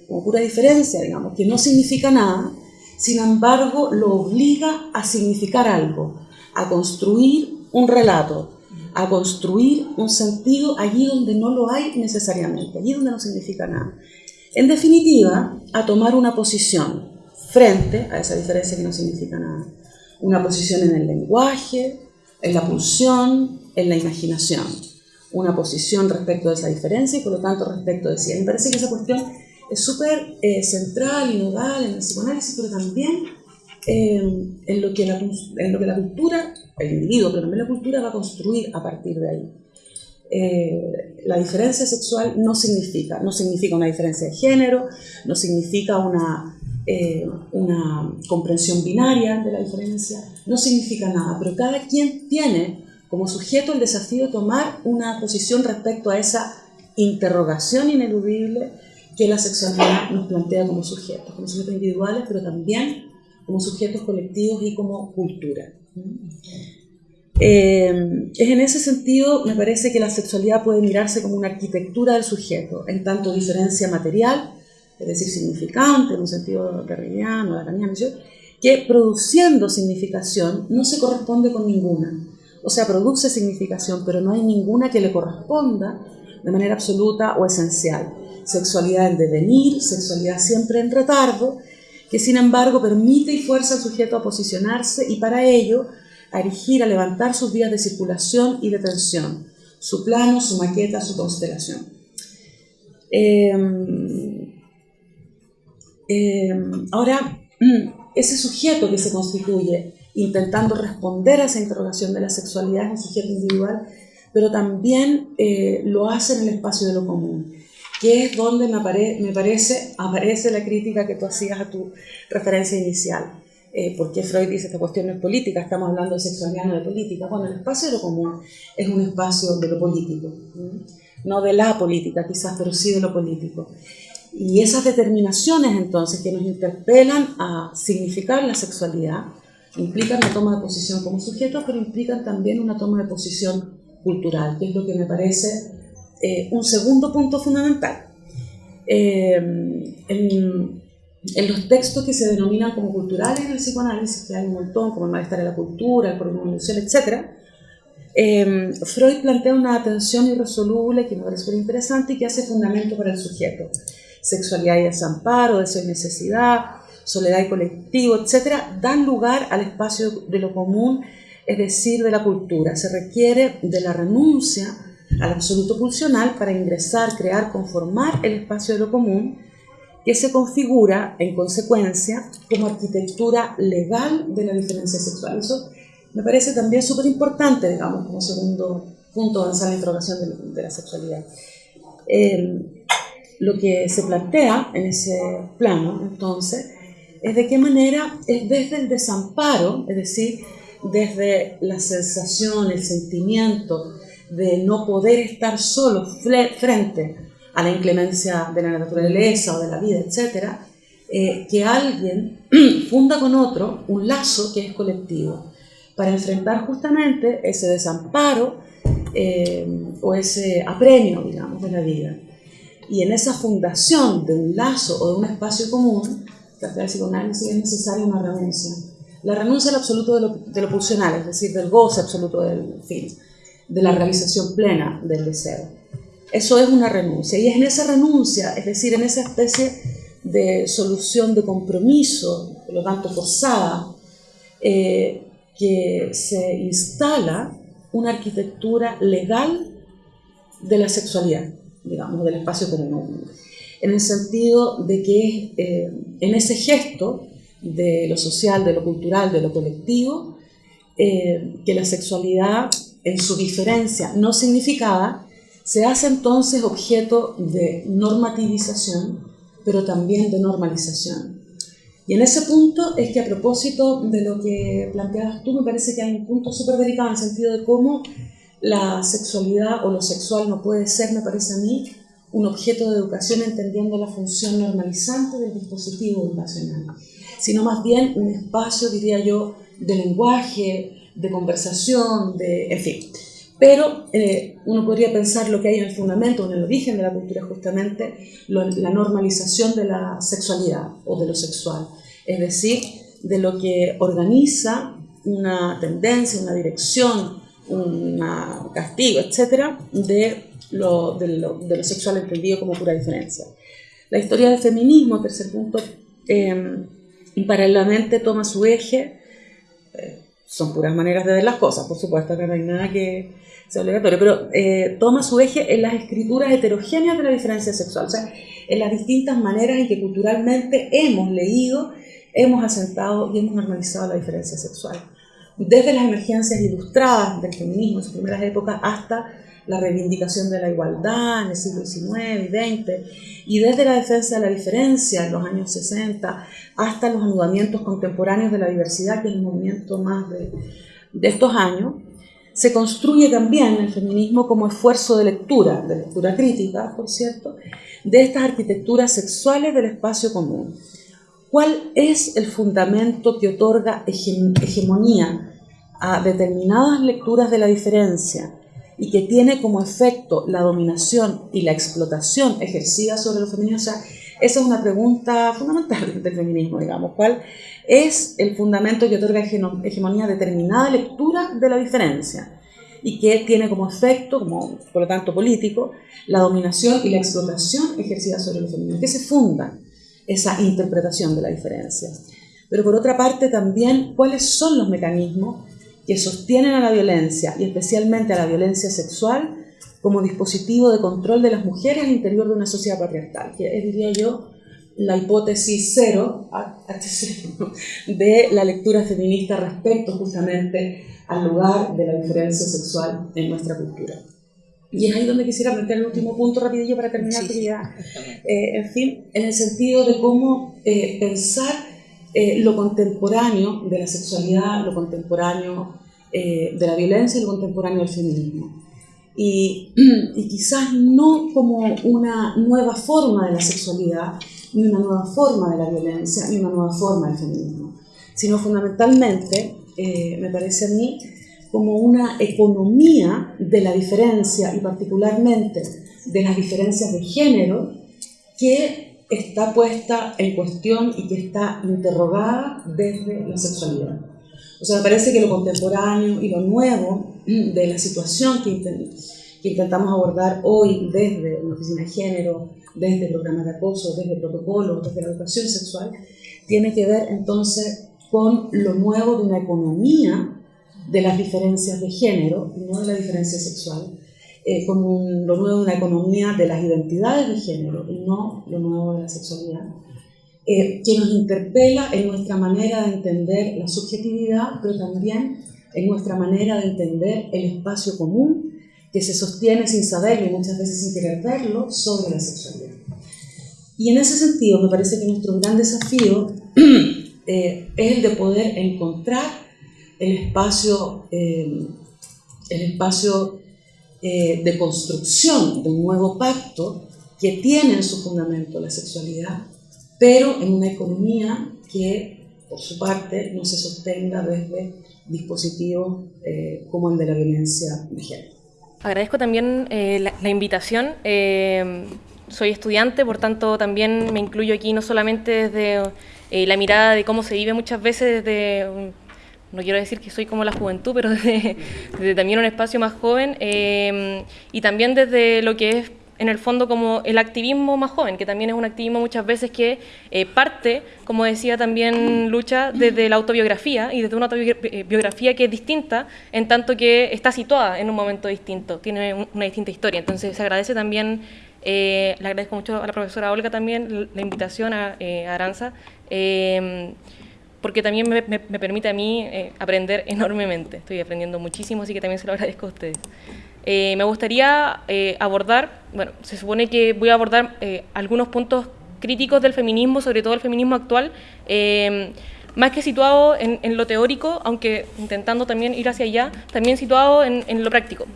Speaker 3: como pura diferencia, digamos, que no significa nada, sin embargo lo obliga a significar algo, a construir un relato, a construir un sentido allí donde no lo hay necesariamente, allí donde no significa nada. En definitiva, a tomar una posición frente a esa diferencia que no significa nada. Una posición en el lenguaje, en la pulsión, en la imaginación. Una posición respecto de esa diferencia y por lo tanto respecto de sí. Me parece que esa cuestión es súper eh, central y nodal en el psicoanálisis, pero también eh, en, lo que la, en lo que la cultura, el individuo, pero también la cultura va a construir a partir de ahí. Eh, la diferencia sexual no significa, no significa una diferencia de género, no significa una eh, una comprensión binaria de la diferencia, no significa nada, pero cada quien tiene como sujeto el desafío de tomar una posición respecto a esa interrogación ineludible que la sexualidad nos plantea como sujetos, como sujetos individuales, pero también como sujetos colectivos y como cultura. Eh, es en ese sentido, me parece que la sexualidad puede mirarse como una arquitectura del sujeto, en tanto diferencia material, es decir, significante en un sentido carreriano, lacaniano, que produciendo significación no se corresponde con ninguna. O sea, produce significación, pero no hay ninguna que le corresponda de manera absoluta o esencial. Sexualidad en devenir, sexualidad siempre en retardo, que sin embargo permite y fuerza al sujeto a posicionarse y para ello a erigir, a levantar sus vías de circulación y de tensión, su plano, su maqueta, su constelación. Eh, eh, ahora, ese sujeto que se constituye intentando responder a esa interrogación de la sexualidad es un sujeto individual, pero también eh, lo hace en el espacio de lo común, que es donde me parece aparece la crítica que tú hacías a tu referencia inicial. Eh, ¿Por Freud dice esta cuestión no es política? Estamos hablando de sexualidad, no de política. Bueno, el espacio de lo común es un espacio de lo político, no de la política quizás, pero sí de lo político. Y esas determinaciones entonces que nos interpelan a significar la sexualidad implican una toma de posición como sujeto, pero implican también una toma de posición cultural, que es lo que me parece eh, un segundo punto fundamental. Eh, los textos que se denominan como culturales en el psicoanálisis, que hay un montón, como el malestar de la cultura, el problema etc., eh, Freud plantea una atención irresoluble que me parece muy interesante y que hace fundamento para el sujeto sexualidad y desamparo, deseo y necesidad, soledad y colectivo, etcétera, dan lugar al espacio de lo común, es decir, de la cultura. Se requiere de la renuncia al absoluto pulsional para ingresar, crear, conformar el espacio de lo común que se configura en consecuencia como arquitectura legal de la diferencia sexual. Eso me parece también súper importante, digamos, como segundo punto de la interrogación de, la sexualidad. Eh, lo que se plantea en ese plano, entonces, es de qué manera es desde el desamparo, es decir, desde la sensación, el sentimiento de no poder estar solo frente a la inclemencia de la naturaleza o de la vida, etc., eh, que alguien funda con otro un lazo que es colectivo, para enfrentar justamente ese desamparo eh, o ese apremio, digamos, de la vida. Y en esa fundación de un lazo o de un espacio común, tratar de psicoanálisis es necesaria una renuncia. La renuncia al absoluto de lo, de lo pulsional, es decir, del goce absoluto del fin, de la realización plena del deseo. Eso es una renuncia. Y es en esa renuncia, es decir, en esa especie de solución de compromiso, por lo tanto forzada, eh, que se instala una arquitectura legal de la sexualidad digamos, del espacio común, en el sentido de que eh, en ese gesto de lo social, de lo cultural, de lo colectivo, eh, que la sexualidad en su diferencia no significada se hace entonces objeto de normativización, pero también de normalización. Y en ese punto es que a propósito de lo que planteabas tú, me parece que hay un punto súper delicado en el sentido de cómo la sexualidad o lo sexual no puede ser, me parece a mí, un objeto de educación entendiendo la función normalizante del dispositivo educacional, sino más bien un espacio, diría yo, de lenguaje, de conversación, de, en fin. Pero eh, uno podría pensar lo que hay en el fundamento, en el origen de la cultura, justamente la normalización de la sexualidad o de lo sexual, es decir, de lo que organiza una tendencia, una dirección, un castigo, etcétera, de lo, de, lo, de lo, sexual entendido como pura diferencia. La historia del feminismo, tercer punto, eh, paralelamente toma su eje, eh, son puras maneras de ver las cosas, por supuesto, que no hay nada que sea obligatorio, pero eh, toma su eje en las escrituras heterogéneas de la diferencia sexual, o sea, en las distintas maneras en que culturalmente hemos leído, hemos asentado y hemos normalizado la diferencia sexual. Desde las emergencias ilustradas del feminismo en sus primeras épocas hasta la reivindicación de la igualdad en el siglo XIX y XX, y desde la defensa de la diferencia en los años 60 hasta los anudamientos contemporáneos de la diversidad, que es el movimiento más de, de estos años, se construye también el feminismo como esfuerzo de lectura, de lectura crítica, por cierto, de estas arquitecturas sexuales del espacio común. ¿Cuál es el fundamento que otorga hegemonía a determinadas lecturas de la diferencia y que tiene como efecto la dominación y la explotación ejercida sobre los femeninos? O sea, esa es una pregunta fundamental del feminismo, digamos. ¿Cuál es el fundamento que otorga hegemonía determinada lectura de la diferencia? y que tiene como efecto, como por lo tanto político, la dominación y la explotación ejercida sobre los femeninos, que se funda esa interpretación de la diferencia. Pero por otra parte también cuáles son los mecanismos que sostienen a la violencia y especialmente a la violencia sexual como dispositivo de control de las mujeres al interior de una sociedad patriarcal, que diría yo, la hipótesis cero de la lectura feminista respecto justamente al lugar de la diferencia sexual en nuestra cultura. Y es ahí donde quisiera meter el último punto rapidillo para terminar, sí, eh, en fin, en el sentido de cómo eh, pensar eh, lo contemporáneo de la sexualidad, lo contemporáneo de la violencia y lo contemporáneo del feminismo. Y, y, quizás no como una nueva forma de la sexualidad, ni una nueva forma de la violencia, ni una nueva forma del feminismo, sino fundamentalmente, me parece a mí, como una economía de la diferencia y particularmente de las diferencias de género que está puesta en cuestión y que está interrogada desde la sexualidad. O sea, me parece que lo contemporáneo y lo nuevo de la situación que, que intentamos abordar hoy desde una oficina de género, desde programas de acoso, desde protocolos, desde la educación sexual, tiene que ver entonces con lo nuevo de una economía de las diferencias de género, no de la diferencia sexual, eh, con lo nuevo de una economía de las identidades de género y no lo nuevo de la sexualidad, eh, que nos interpela en nuestra manera de entender la subjetividad, pero también en nuestra manera de entender el espacio común que se sostiene sin saberlo y muchas veces sin querer verlo sobre la sexualidad. Y en ese sentido me parece que nuestro gran desafío eh, es el de poder encontrar el espacio, eh, el espacio eh, de construcción de un nuevo pacto que tiene en su fundamento la sexualidad, pero en una economía que, por su parte, no se sostenga desde dispositivos como el de la violencia de género.
Speaker 4: Agradezco también la, la, invitación. Soy estudiante, por tanto también me incluyo aquí no solamente desde eh, la mirada de cómo se vive muchas veces desde, no quiero decir que soy como la juventud, pero desde, también un espacio más joven eh, y también desde lo que es en el fondo como el activismo más joven, que también es un activismo muchas veces que eh, parte, como decía también Lucha, desde la autobiografía y desde una autobiografía que es distinta en tanto que está situada en un momento distinto, tiene una distinta historia. Entonces se agradece también eh, le agradezco mucho a la profesora Olga también la invitación a, eh, Aranza, eh, porque también me, permite a mí aprender enormemente. Estoy aprendiendo muchísimo, así que también se lo agradezco a ustedes. Me gustaría abordar, bueno, se supone que voy a abordar algunos puntos críticos del feminismo, sobre todo el feminismo actual, más que situado en, lo teórico, aunque intentando también ir hacia allá, también situado en, lo práctico.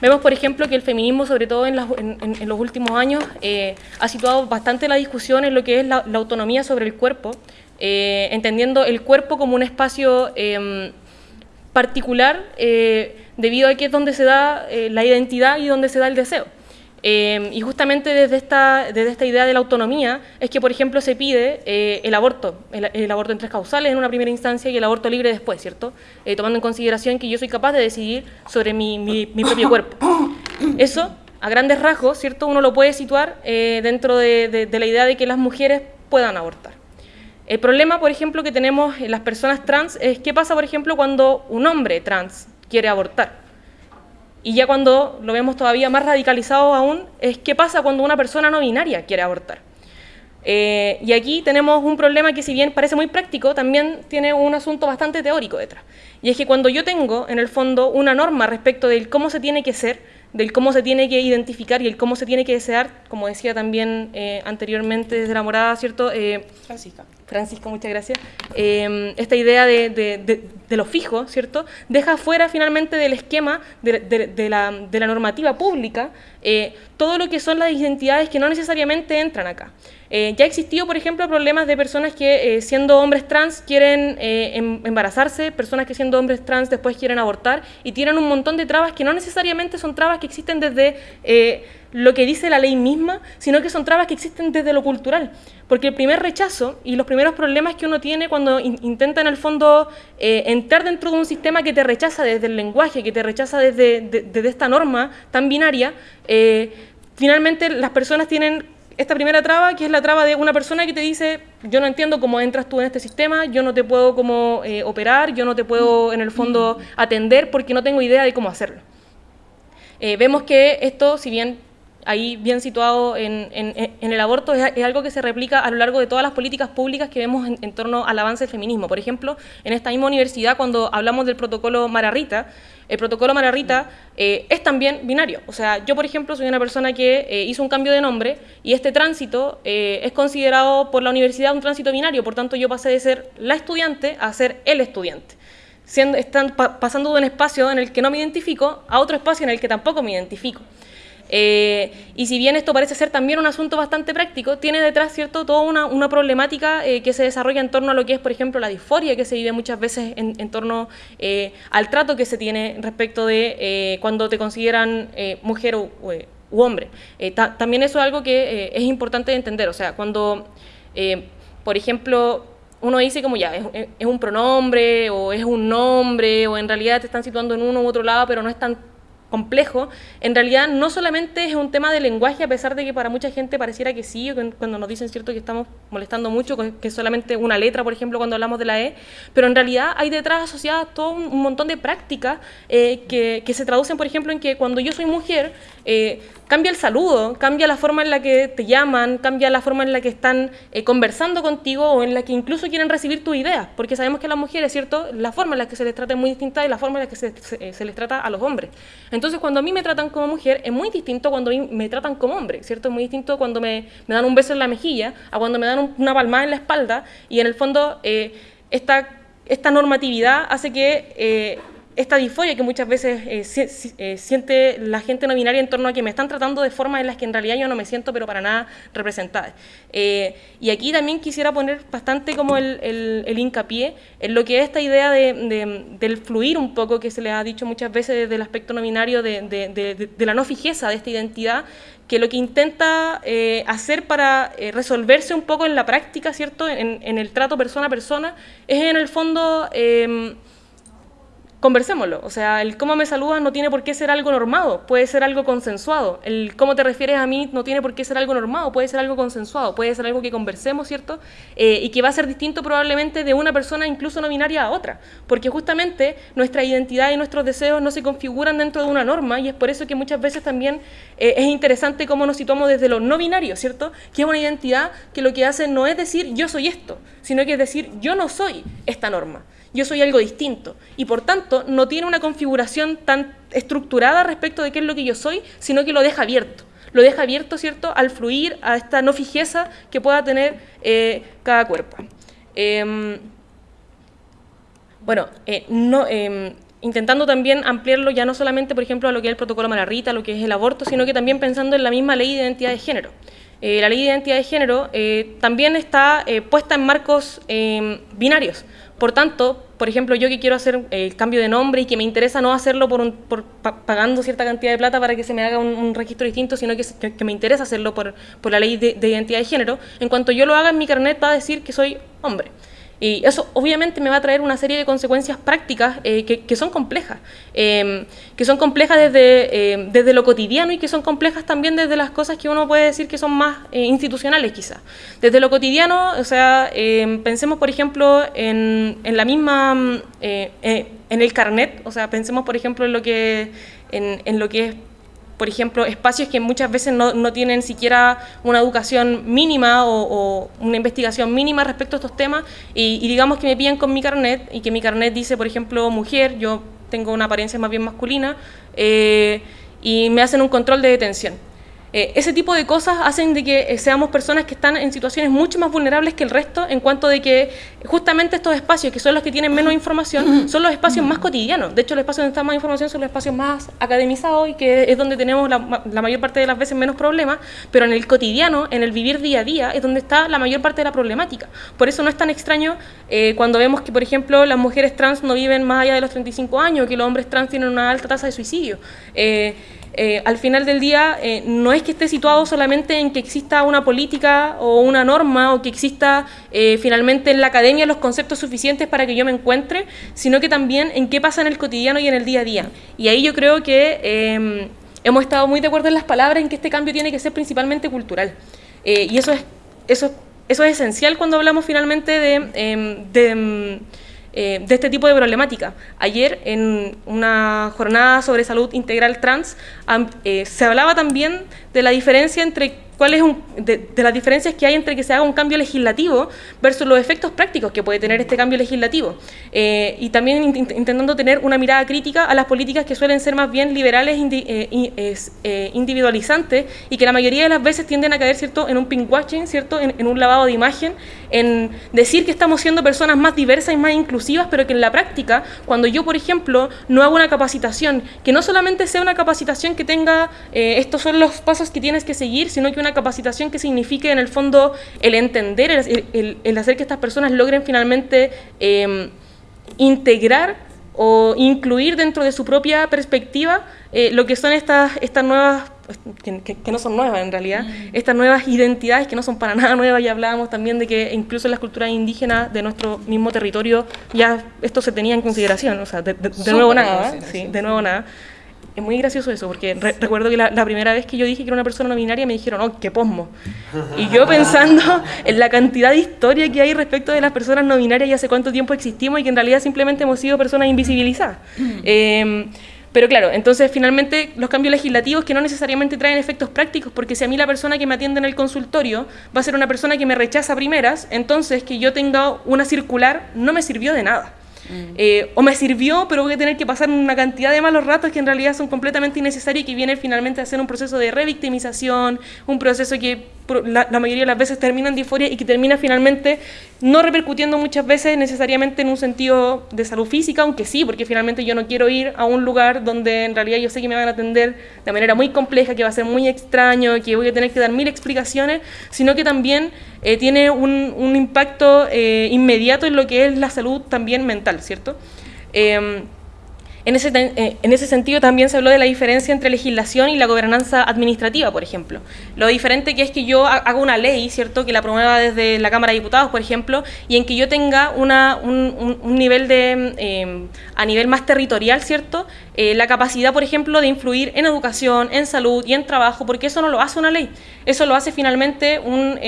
Speaker 4: Vemos, por ejemplo, que el feminismo, sobre todo en, los últimos años, eh, ha situado bastante la discusión en lo que es la, autonomía sobre el cuerpo, eh, entendiendo el cuerpo como un espacio particular eh, debido a que es donde se da la identidad y donde se da el deseo. Em, y justamente desde esta, desde esta idea de la autonomía es que, por ejemplo, se pide eh, el aborto, el, aborto en tres causales en una primera instancia y el aborto libre después, ¿cierto? Eh, tomando en consideración que yo soy capaz de decidir sobre mi, mi, propio cuerpo. Eso, a grandes rasgos, ¿cierto? Uno lo puede situar eh, dentro de, de la idea de que las mujeres puedan abortar. El problema, por ejemplo, que tenemos en las personas trans es qué pasa, por ejemplo, cuando un hombre trans quiere abortar. Y ya cuando lo vemos todavía más radicalizado aún, es qué pasa cuando una persona no binaria quiere abortar. Eh, y aquí tenemos un problema que si bien parece muy práctico, también tiene un asunto bastante teórico detrás. Y es que cuando yo tengo, en el fondo, una norma respecto del cómo se tiene que ser, del cómo se tiene que identificar y el cómo se tiene que desear, como decía también eh, anteriormente desde la morada, ¿cierto?
Speaker 3: Eh, Francisca.
Speaker 4: Francisco, muchas gracias, em, esta idea de, lo fijo, ¿cierto? Deja fuera finalmente del esquema de, la, la, normativa pública eh, todo lo que son las identidades que no necesariamente entran acá. Eh, ya ha existido, por ejemplo, problemas de personas que eh, siendo hombres trans quieren em, embarazarse, personas que siendo hombres trans después quieren abortar y tienen un montón de trabas que no necesariamente son trabas que existen desde lo que dice la ley misma, sino que son trabas que existen desde lo cultural. Porque el primer rechazo y los primeros problemas que uno tiene cuando intenta en el fondo eh, entrar dentro de un sistema que te rechaza desde el lenguaje, que te rechaza desde, esta norma tan binaria, eh, finalmente las personas tienen esta primera traba, que es la traba de una persona que te dice, yo no entiendo cómo entras tú en este sistema, yo no te puedo como eh, operar, yo no te puedo en el fondo atender porque no tengo idea de cómo hacerlo. vemos que esto, si bien ahí bien situado en, el aborto, es, algo que se replica a lo largo de todas las políticas públicas que vemos en, torno al avance del feminismo. Por ejemplo, en esta misma universidad, cuando hablamos del protocolo Mararrita, el protocolo Mararrita eh, es también binario. O sea, yo, por ejemplo, soy una persona que eh, hizo un cambio de nombre y este tránsito eh, es considerado por la universidad un tránsito binario, por tanto yo pasé de ser la estudiante a ser el estudiante. Siendo, están pasando de un espacio en el que no me identifico a otro espacio en el que tampoco me identifico. Eh, y si bien esto parece ser también un asunto bastante práctico, tiene detrás cierto toda una, problemática eh, que se desarrolla en torno a lo que es, por ejemplo, la disforia que se vive muchas veces en, torno eh, al trato que se tiene respecto de cuando te consideran mujer u, hombre. también eso es algo que es importante de entender, o sea, cuando, por ejemplo, uno dice como ya, es, es, un pronombre o es un nombre o en realidad te están situando en uno u otro lado, pero no es tan complejo, en realidad no solamente es un tema de lenguaje, a pesar de que para mucha gente pareciera que sí, cuando nos dicen cierto que estamos molestando mucho, que es solamente una letra, por ejemplo, cuando hablamos de la E, pero en realidad hay detrás asociadas todo un, montón de prácticas eh, que, que, se traducen, por ejemplo, en que cuando yo soy mujer, eh, cambia el saludo, cambia la forma en la que te llaman, cambia la forma en la que están eh, conversando contigo o en la que incluso quieren recibir tus ideas, porque sabemos que a las mujeres, ¿cierto? La forma en la que se les trata es muy distinta de la forma en la que se, se, les trata a los hombres. Entonces, cuando a mí me tratan como mujer, es muy distinto cuando a mí me tratan como hombre, ¿cierto? Es muy distinto cuando me, me dan un beso en la mejilla a cuando me dan una palmada en la espalda y en el fondo eh, esta, esta normatividad hace que esta disforia que muchas veces eh, eh, siente la gente no binaria en torno a que me están tratando de formas en las que en realidad yo no me siento pero para nada representada. Eh, y aquí también quisiera poner bastante como el, el, hincapié en lo que es esta idea de, del fluir un poco que se le ha dicho muchas veces desde el aspecto no binario de, de la no fijeza de esta identidad que lo que intenta hacer para resolverse un poco en la práctica, ¿cierto? En, en, el trato persona a persona, es en el fondo conversémoslo. O sea, el cómo me saludas no tiene por qué ser algo normado, puede ser algo consensuado. El cómo te refieres a mí no tiene por qué ser algo normado, puede ser algo consensuado, puede ser algo que conversemos, ¿cierto? Eh, y que va a ser distinto probablemente de una persona incluso no binaria a otra, porque justamente nuestra identidad y nuestros deseos no se configuran dentro de una norma y es por eso que muchas veces también eh, es interesante cómo nos situamos desde lo no binario, ¿cierto? Que es una identidad que lo que hace no es decir yo soy esto, sino que es decir yo no soy esta norma yo soy algo distinto. Y por tanto, no tiene una configuración tan estructurada respecto de qué es lo que yo soy, sino que lo deja abierto. Lo deja abierto, ¿cierto?, al fluir a esta no fijeza que pueda tener eh, cada cuerpo. Em, bueno, eh, no, em, intentando también ampliarlo ya no solamente, por ejemplo, a lo que es el protocolo Malarrita, lo que es el aborto, sino que también pensando en la misma ley de identidad de género. Eh, la ley de identidad de género también está puesta en marcos em, binarios. Por tanto, por ejemplo, yo que quiero hacer el cambio de nombre y que me interesa no hacerlo por, pagando cierta cantidad de plata para que se me haga un, registro distinto, sino que, que, me interesa hacerlo por, la ley de, de, identidad de género, en cuanto yo lo haga en mi carnet va a decir que soy hombre. Y eso obviamente me va a traer una serie de consecuencias prácticas eh, que, son complejas, em, que son complejas desde, em, desde lo cotidiano y que son complejas también desde las cosas que uno puede decir que son más eh, institucionales quizás. Desde lo cotidiano, o sea, em, pensemos por ejemplo en, en la misma, mm, eh, en el carnet, o sea, pensemos por ejemplo en lo que, en, en lo que es por ejemplo, espacios que muchas veces no, no tienen siquiera una educación mínima o, una investigación mínima respecto a estos temas y, digamos que me piden con mi carnet y que mi carnet dice, por ejemplo, mujer, yo tengo una apariencia más bien masculina, eh, y me hacen un control de detención. Eh, ese tipo de cosas hacen de que eh, seamos personas que están en situaciones mucho más vulnerables que el resto en cuanto de que justamente estos espacios, que son los que tienen menos información, son los espacios más cotidianos. De hecho, los espacios donde está más información son los espacios más academizados y que es donde tenemos la, mayor parte de las veces menos problemas, pero en el cotidiano, en el vivir día a día, es donde está la mayor parte de la problemática. Por eso no es tan extraño eh, cuando vemos que, por ejemplo, las mujeres trans no viven más allá de los 35 años, que los hombres trans tienen una alta tasa de suicidio. Eh, al final del día eh, no es que esté situado solamente en que exista una política o una norma o que exista eh, finalmente en la academia los conceptos suficientes para que yo me encuentre, sino que también en qué pasa en el cotidiano y en el día a día. Y ahí yo creo que em, hemos estado muy de acuerdo en las palabras en que este cambio tiene que ser principalmente cultural. y eso es, eso, eso es esencial cuando hablamos finalmente de em, em, eh, de este tipo de problemática. Ayer, en una jornada sobre salud integral trans, eh, se hablaba también de la diferencia entre cuál es un, de, las diferencias que hay entre que se haga un cambio legislativo versus los efectos prácticos que puede tener este cambio legislativo. Eh, y también intentando tener una mirada crítica a las políticas que suelen ser más bien liberales, eh, individualizantes y que la mayoría de las veces tienden a caer ¿cierto? en un pinkwashing, ¿cierto? En, en, un lavado de imagen, en decir que estamos siendo personas más diversas y más inclusivas, pero que en la práctica, cuando yo, por ejemplo, no hago una capacitación, que no solamente sea una capacitación que tenga estos son los pasos que tienes que seguir, sino que una capacitación que signifique en el fondo el entender, el, hacer que estas personas logren finalmente em, integrar o incluir dentro de su propia perspectiva eh, lo que son estas, estas nuevas, que, no son nuevas en realidad, mm. estas nuevas identidades que no son para nada nuevas, ya hablábamos también de que incluso en las culturas indígenas de nuestro mismo territorio ya esto se tenía en consideración, o sea, de, nuevo nada, sí, de nuevo nada. Es muy gracioso eso, porque recuerdo que la, primera vez que yo dije que era una persona no binaria me dijeron, oh, qué posmo. Y yo pensando en la cantidad de historia que hay respecto de las personas no binarias y hace cuánto tiempo existimos y que en realidad simplemente hemos sido personas invisibilizadas. Eh, pero claro, entonces finalmente los cambios legislativos que no necesariamente traen efectos prácticos, porque si a mí la persona que me atiende en el consultorio va a ser una persona que me rechaza primeras, entonces que yo tenga una circular no me sirvió de nada. Mm. Eh, o me sirvió, pero voy a tener que pasar una cantidad de malos ratos que en realidad son completamente innecesarios y que vienen finalmente a ser un proceso de revictimización, un proceso que la, mayoría de las veces termina en disforia y que termina finalmente no repercutiendo muchas veces necesariamente en un sentido de salud física, aunque sí, porque finalmente yo no quiero ir a un lugar donde en realidad yo sé que me van a atender de manera muy compleja, que va a ser muy extraño, que voy a tener que dar mil explicaciones, sino que también eh, tiene un, un impacto eh, inmediato en lo que es la salud también mental, ¿cierto? Eh, en ese, eh, en ese sentido también se habló de la diferencia entre legislación y la gobernanza administrativa, por ejemplo. Lo diferente que es que yo haga una ley, ¿cierto?, que la promueva desde la Cámara de Diputados, por ejemplo, y en que yo tenga una, un, un, nivel de, eh, a nivel más territorial, ¿cierto?, eh, la capacidad, por ejemplo, de influir en educación, en salud y en trabajo, porque eso no lo hace una ley, eso lo hace finalmente un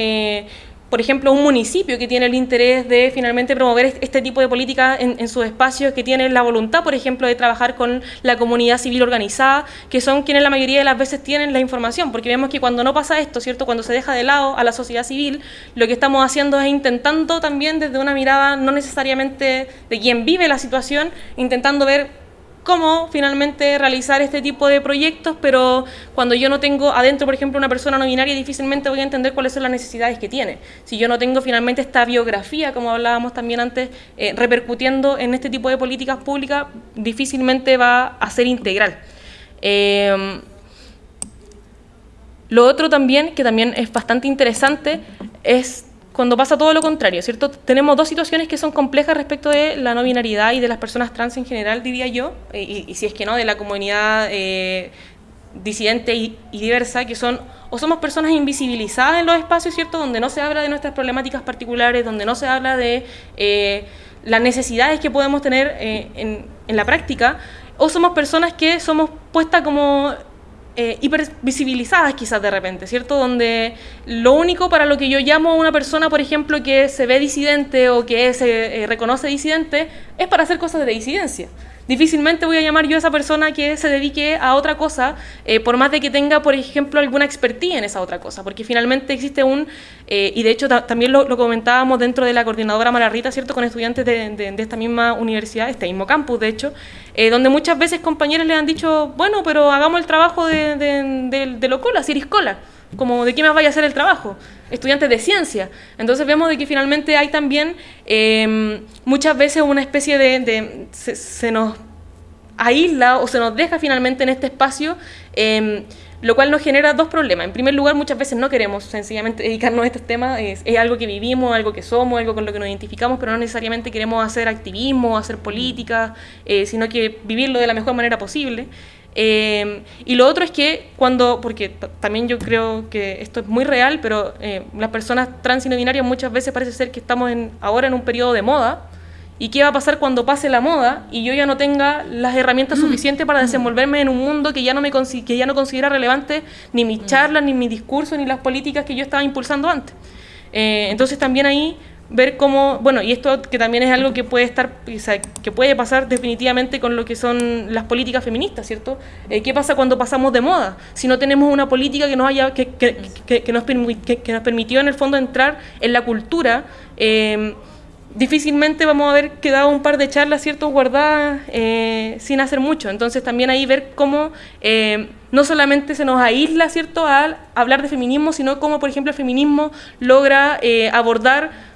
Speaker 4: por ejemplo, un municipio que tiene el interés de finalmente promover este tipo de políticas en, sus espacios, que tiene la voluntad, por ejemplo, de trabajar con la comunidad civil organizada, que son quienes la mayoría de las veces tienen la información, porque vemos que cuando no pasa esto, ¿cierto? Cuando se deja de lado a la sociedad civil, lo que estamos haciendo es intentando también desde una mirada no necesariamente de quien vive la situación, intentando ver cómo finalmente realizar este tipo de proyectos, pero cuando yo no tengo adentro, por ejemplo, una persona no binaria, difícilmente voy a entender cuáles son las necesidades que tiene. Si yo no tengo finalmente esta biografía, como hablábamos también antes, eh, repercutiendo en este tipo de políticas públicas, difícilmente va a ser integral. Eh, lo otro también, que también es bastante interesante, es cuando pasa todo lo contrario, ¿cierto? Tenemos dos situaciones que son complejas respecto de la no binariedad y de las personas trans en general, diría yo, y, si es que no, de la comunidad eh, disidente y, diversa, que son o somos personas invisibilizadas en los espacios, ¿cierto? Donde no se habla de nuestras problemáticas particulares, donde no se habla de eh, las necesidades que podemos tener eh, en, en la práctica, o somos personas que somos puestas como eh, hipervisibilizadas quizás de repente, ¿cierto? Donde lo único para lo que yo llamo a una persona, por ejemplo, que se ve disidente o que se eh, reconoce disidente, es para hacer cosas de disidencia difícilmente voy a llamar yo a esa persona que se dedique a otra cosa, eh, por más de que tenga, por ejemplo, alguna expertise en esa otra cosa, porque finalmente existe un, eh, y de hecho también lo, comentábamos dentro de la coordinadora Malarrita, ¿cierto?, con estudiantes de, esta misma universidad, este mismo campus, de hecho, eh, donde muchas veces compañeros le han dicho, bueno, pero hagamos el trabajo de, de, de Locola, Ciriscola como de qué más vaya a hacer el trabajo, estudiantes de ciencia. Entonces vemos de que finalmente hay también em, muchas veces una especie de, se, nos aísla o se nos deja finalmente en este espacio, em, lo cual nos genera dos problemas. En primer lugar, muchas veces no queremos sencillamente dedicarnos a estos temas, es, algo que vivimos, algo que somos, algo con lo que nos identificamos, pero no necesariamente queremos hacer activismo, hacer política, eh, sino que vivirlo de la mejor manera posible. Em, y lo otro es que cuando, porque también yo creo que esto es muy real, pero eh, las personas trans y no binarias muchas veces parece ser que estamos en, ahora en un periodo de moda. ¿Y qué va a pasar cuando pase la moda y yo ya no tenga las herramientas mm. suficientes para desenvolverme en un mundo que ya no, me que ya no considera relevante ni mis mm. charlas, ni mi discurso, ni las políticas que yo estaba impulsando antes? Eh, entonces también ahí ver cómo, bueno, y esto que también es algo que puede estar, que puede pasar definitivamente con lo que son las políticas feministas, ¿cierto? Eh, ¿Qué pasa cuando pasamos de moda? Si no tenemos una política que nos haya, que, que, que, que nos permitió en el fondo entrar en la cultura, eh, difícilmente vamos a haber quedado un par de charlas, ¿cierto?, guardadas eh, sin hacer mucho. Entonces también ahí ver cómo no solamente se nos aísla, ¿cierto?, al hablar de feminismo, sino cómo, por ejemplo, el feminismo logra abordar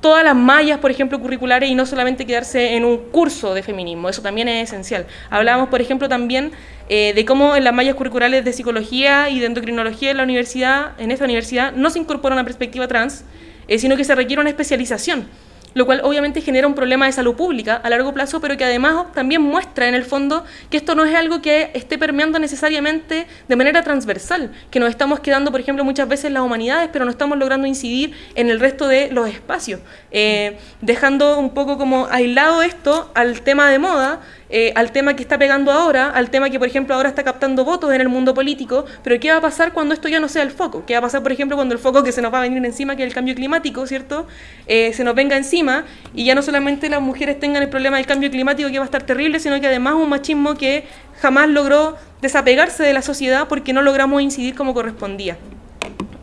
Speaker 4: todas las mallas, por ejemplo, curriculares y no solamente quedarse en un curso de feminismo, eso también es esencial. Hablábamos, por ejemplo, también eh, de cómo en las mallas curriculares de psicología y de endocrinología en la universidad, en esta universidad, no se incorpora una perspectiva trans, eh, sino que se requiere una especialización lo cual obviamente genera un problema de salud pública a largo plazo, pero que además también muestra en el fondo que esto no es algo que esté permeando necesariamente de manera transversal, que nos estamos quedando, por ejemplo, muchas veces las humanidades, pero no estamos logrando incidir en el resto de los espacios, eh, dejando un poco como aislado esto al tema de moda eh, al tema que está pegando ahora, al tema que, por ejemplo, ahora está captando votos en el mundo político, pero ¿qué va a pasar cuando esto ya no sea el foco? ¿Qué va a pasar, por ejemplo, cuando el foco que se nos va a venir encima, que es el cambio climático, ¿cierto? Eh, se nos venga encima y ya no solamente las mujeres tengan el problema del cambio climático que va a estar terrible, sino que además un machismo que jamás logró desapegarse de la sociedad porque no logramos incidir como correspondía.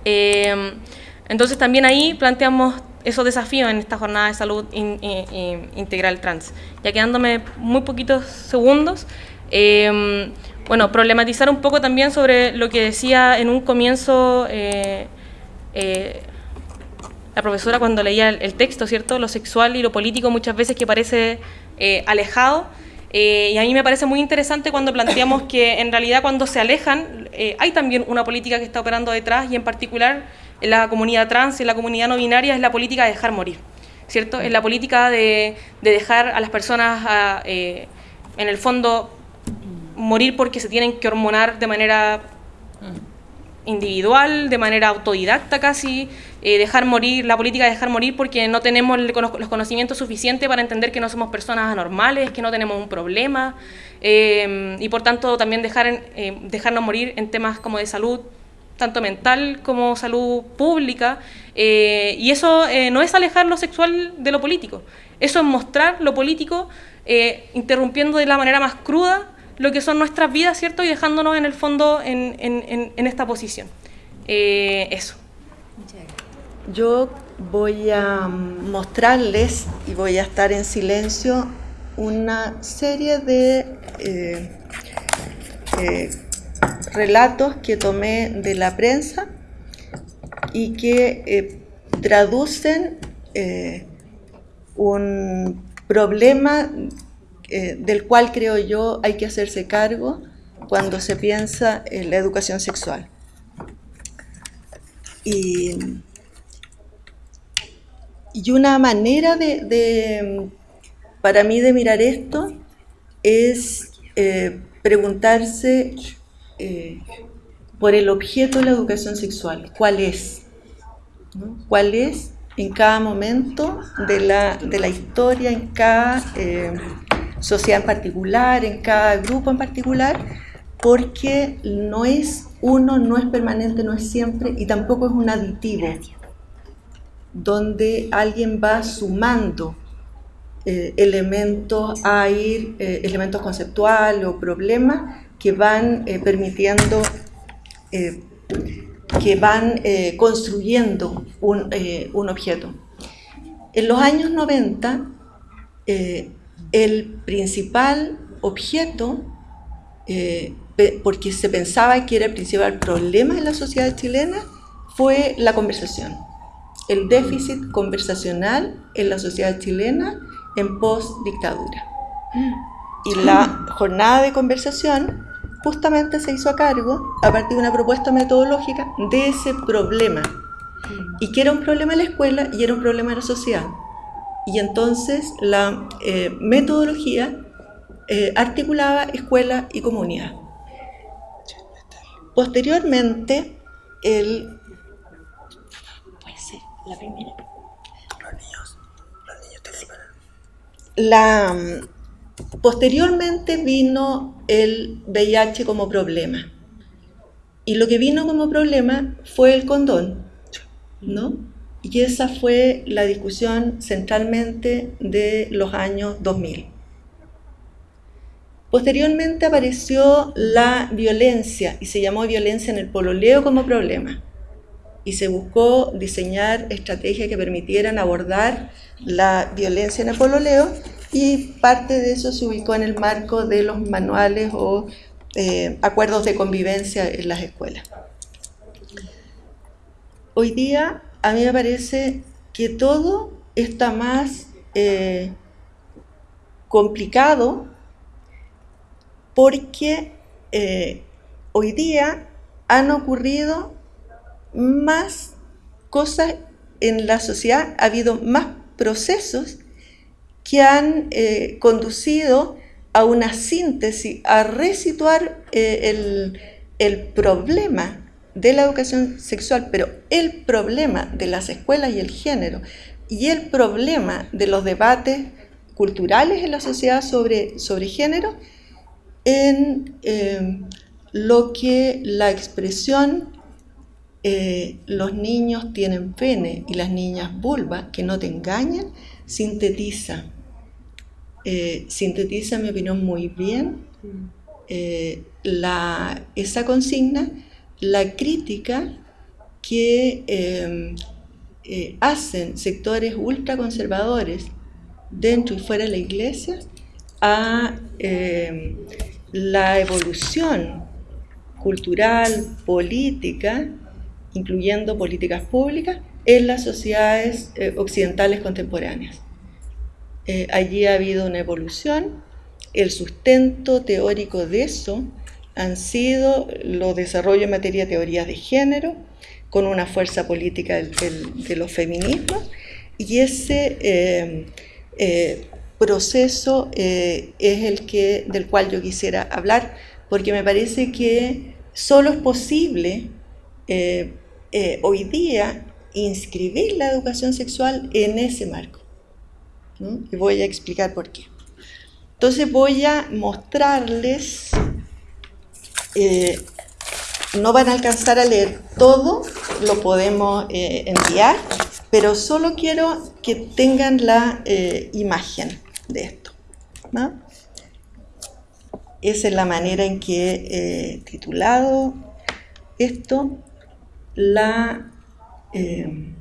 Speaker 4: Eh, entonces también ahí planteamos esos desafíos en esta jornada de salud integral trans. Ya quedándome muy poquitos segundos, em, bueno, problematizar un poco también sobre lo que decía en un comienzo eh, eh, la profesora cuando leía el, texto, ¿cierto? Lo sexual y lo político muchas veces que parece eh, alejado. y a mí me parece muy interesante cuando planteamos que en realidad cuando se alejan hay también una política que está operando detrás y en particular en la comunidad trans, en la comunidad no binaria, es la política de dejar morir, ¿cierto? Es la política de, dejar a las personas, eh, en el fondo, morir porque se tienen que hormonar de manera individual, de manera autodidacta casi, eh, dejar morir, la política de dejar morir porque no tenemos los conocimientos suficientes para entender que no somos personas anormales, que no tenemos un problema, eh, y por tanto también dejar, dejarnos morir en temas como de salud, tanto mental como salud pública, eh, y eso eh, no es alejar lo sexual de lo político, eso es mostrar lo político eh, interrumpiendo de la manera más cruda lo que son nuestras vidas, ¿cierto? Y dejándonos en el fondo en, en, en esta posición. eso.
Speaker 5: Yo voy a mostrarles y voy a estar en silencio una serie de relatos que tomé de la prensa y que eh, traducen eh, un problema eh, del cual creo yo hay que hacerse cargo cuando se piensa en la educación sexual. Y, una manera de, para mí de mirar esto es preguntarse eh, por el objeto de la educación sexual. ¿Cuál es? ¿Cuál es en cada momento de la, de la historia, en cada eh, sociedad en particular, en cada grupo en particular? Porque no es uno, no es permanente, no es siempre y tampoco es un aditivo donde alguien va sumando eh, elementos a ir, elementos conceptuales o problemas que van eh, permitiendo, eh, que van eh, construyendo un, un, objeto. En los años 90, el principal objeto, porque se pensaba que era el principal problema en la sociedad chilena, fue la conversación. El déficit conversacional en la sociedad chilena en post-dictadura. Y la jornada de conversación justamente se hizo a cargo, a partir de una propuesta metodológica, de ese problema. Y que era un problema en la escuela y era un problema en la sociedad. Y entonces la eh, metodología eh, articulaba escuela y comunidad. Posteriormente, el... Puede ser la primera. Los niños, los niños te La Posteriormente vino el VIH como problema. Y lo que vino como problema fue el condón, ¿no? Y esa fue la discusión centralmente de los años 2000. Posteriormente apareció la violencia y se llamó violencia en el pololeo como problema. Y se buscó diseñar estrategias que permitieran abordar la violencia en el pololeo y parte de eso se ubicó en el marco de los manuales o eh, acuerdos de convivencia en las escuelas. Hoy día a mí me parece que todo está más eh, complicado porque eh, hoy día han ocurrido más cosas en la sociedad, ha habido más procesos que han eh, conducido a una síntesis, a resituar eh, el, problema de la educación sexual, pero el problema de las escuelas y el género, y el problema de los debates culturales en la sociedad sobre, sobre género en eh, lo que la expresión eh, los niños tienen pene y las niñas vulva, que no te engañan, sintetiza. Eh, sintetiza, en mi muy bien la, esa consigna, la crítica que hacen sectores ultraconservadores dentro y fuera de la iglesia a la evolución cultural, política, incluyendo políticas públicas, en las sociedades eh, occidentales contemporáneas. Eh, allí ha habido una evolución, el sustento teórico de eso han sido los desarrollos en materia de teorías de género, con una fuerza política de los feminismos, y ese eh, proceso es el que, del cual yo quisiera hablar, porque me parece que solo es posible hoy día inscribir la educación sexual en ese marco. Y voy a explicar por qué. Entonces voy a mostrarles, no van a alcanzar a leer todo, lo podemos enviar, pero solo quiero que tengan la imagen de esto. Esa es la manera en que he titulado esto. La, eh,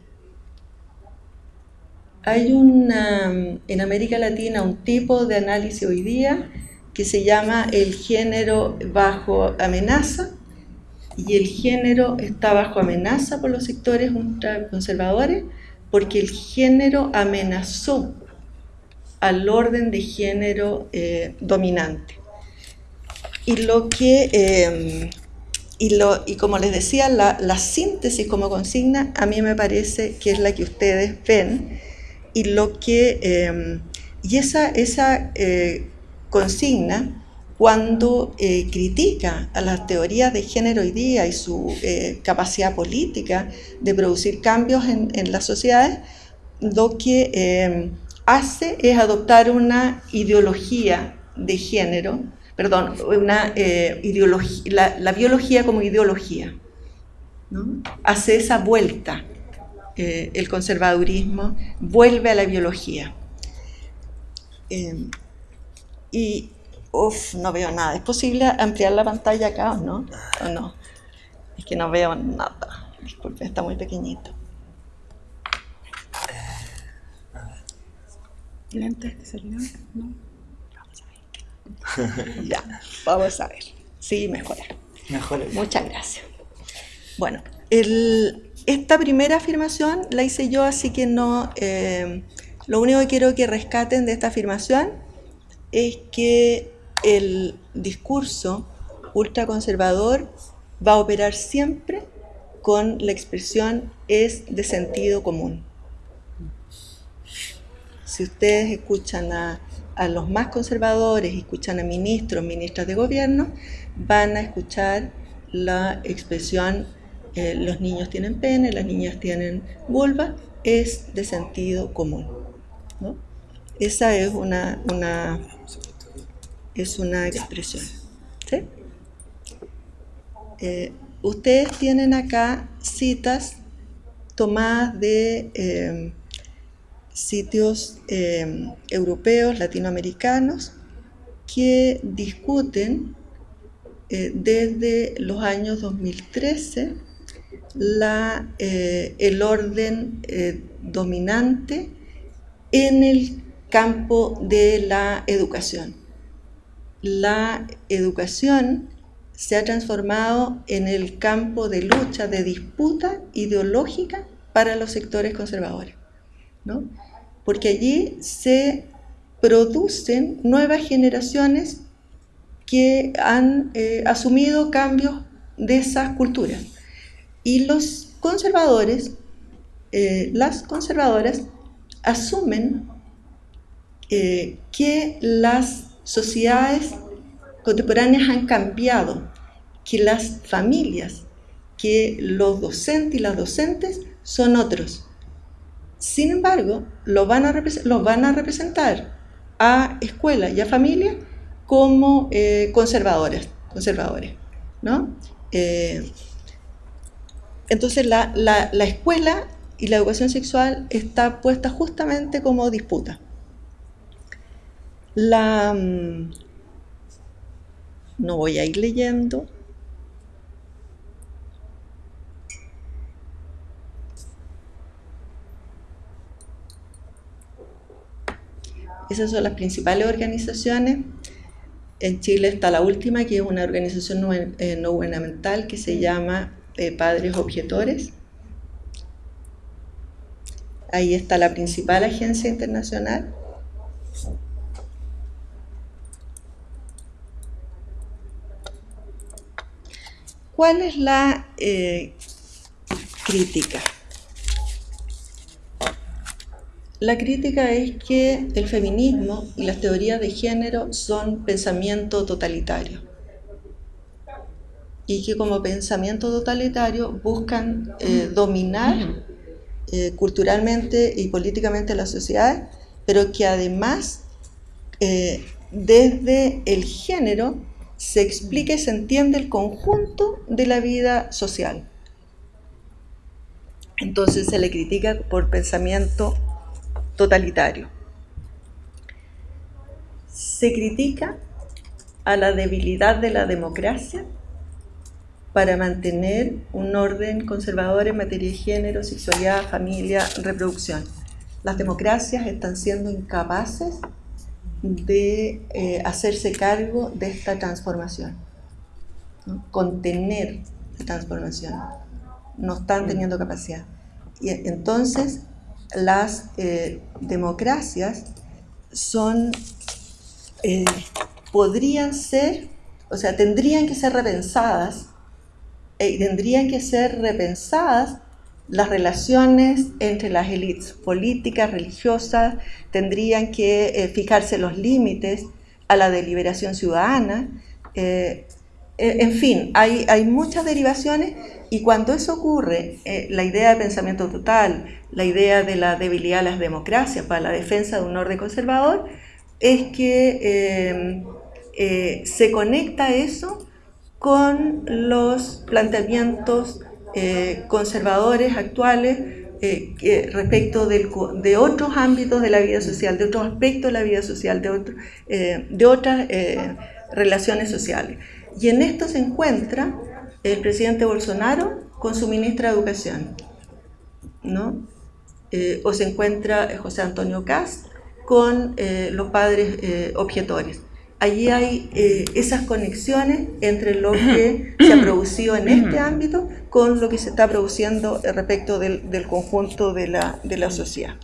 Speaker 5: hay una, en América Latina un tipo de análisis hoy día que se llama el género bajo amenaza y el género está bajo amenaza por los sectores ultraconservadores porque el género amenazó al orden de género eh, dominante. Y lo que, em, y, como les decía, la, síntesis como consigna a mí me parece que es la que ustedes ven y lo que, em, y esa, esa eh, consigna cuando eh, critica a las teorías de género hoy día y su capacidad política de producir cambios en, en las sociedades, lo que em, hace es adoptar una ideología de género, perdón, una, eh, ideología, la, biología como ideología. Hace esa vuelta, eh, el conservadurismo vuelve a la biología. Em, y, uff, no veo nada. ¿Es posible ampliar la pantalla acá o no? ¿O no? Es que no veo nada. Disculpe, está muy pequeñito. lentes que ¿no? Ya, vamos a ver. Sí, mejora.
Speaker 2: Mejora.
Speaker 5: Muchas gracias. Bueno, el, esta primera afirmación la hice yo, así que no. Eh, lo único que quiero que rescaten de esta afirmación es que el discurso ultraconservador va a operar siempre con la expresión es de sentido común si ustedes escuchan a, los más conservadores, escuchan a ministros, ministras de gobierno, van a escuchar la expresión eh, los niños tienen pene, las niñas tienen vulva, es de sentido común. Esa es una, una, es una expresión. Eh, ustedes tienen acá citas tomadas de eh, sitios eh, europeos, latinoamericanos, que discuten eh, desde los años 2013 la, eh, el orden dominante en el campo de la educación. La educación se ha transformado en el campo de lucha, de disputa ideológica para los sectores conservadores. ¿No? porque allí se producen nuevas generaciones que han eh, asumido cambios de esas culturas. Y los conservadores, eh, las conservadoras, asumen eh, que las sociedades contemporáneas han cambiado, que las familias, que los docentes y las docentes son otros, sin embargo, lo van a los van a representar a escuelas y a familias como eh, conservadores, conservadores, ¿no? Eh, entonces la, la, escuela y la educación sexual está puesta justamente como disputa. Mm, no voy a ir leyendo. Esas son las principales organizaciones. En Chile está la última, que es una organización no, eh, gubernamental que se llama eh, Padres Objetores. Ahí está la principal agencia internacional. ¿Cuál es la eh, crítica? La crítica es que el feminismo y las teorías de género son pensamiento totalitario. Y que como pensamiento totalitario buscan eh, dominar eh, culturalmente y políticamente la sociedad, pero que además desde el género se explica y se entiende el conjunto de la vida social. Entonces se le critica por pensamiento totalitario. Se critica a la debilidad de la democracia para mantener un orden conservador en materia de género, sexualidad, familia, reproducción. Las democracias están siendo incapaces de eh, hacerse cargo de esta transformación, contener la transformación. No están teniendo capacidad. Y entonces las eh, democracias son, eh, podrían ser, o sea, tendrían que ser repensadas, y tendrían que ser repensadas las relaciones entre las élites políticas, religiosas, tendrían que eh, fijarse los límites a la deliberación ciudadana. Eh, eh, en fin, hay, muchas derivaciones y cuando eso ocurre, la idea de pensamiento total, la idea de la debilidad de las democracias para la defensa de un orden conservador, es que se conecta eso con los planteamientos eh, conservadores actuales eh, respecto de otros ámbitos de la vida social, de otros aspectos de la vida social, eh, de otras relaciones sociales. Y en esto se encuentra el presidente Bolsonaro con su ministra de Educación, ¿no? o se encuentra José Antonio Cast con los padres objetores allí hay eh, esas conexiones entre lo que se ha producido en este ámbito con lo que se está produciendo respecto del, conjunto de la, sociedad.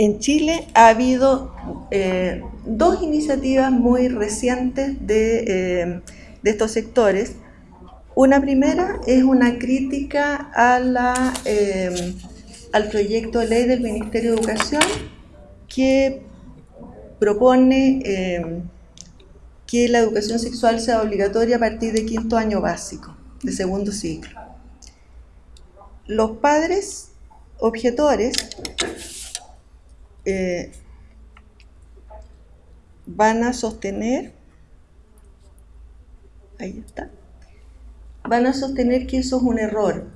Speaker 5: En Chile ha habido eh, dos iniciativas muy recientes de, eh, de, estos sectores. Una primera es una crítica la, al proyecto de ley del Ministerio de Educación que propone eh, que la educación sexual sea obligatoria a partir de quinto año básico, de segundo ciclo. Los padres objetores eh, van a sostener, ahí está, van a sostener que eso es un error.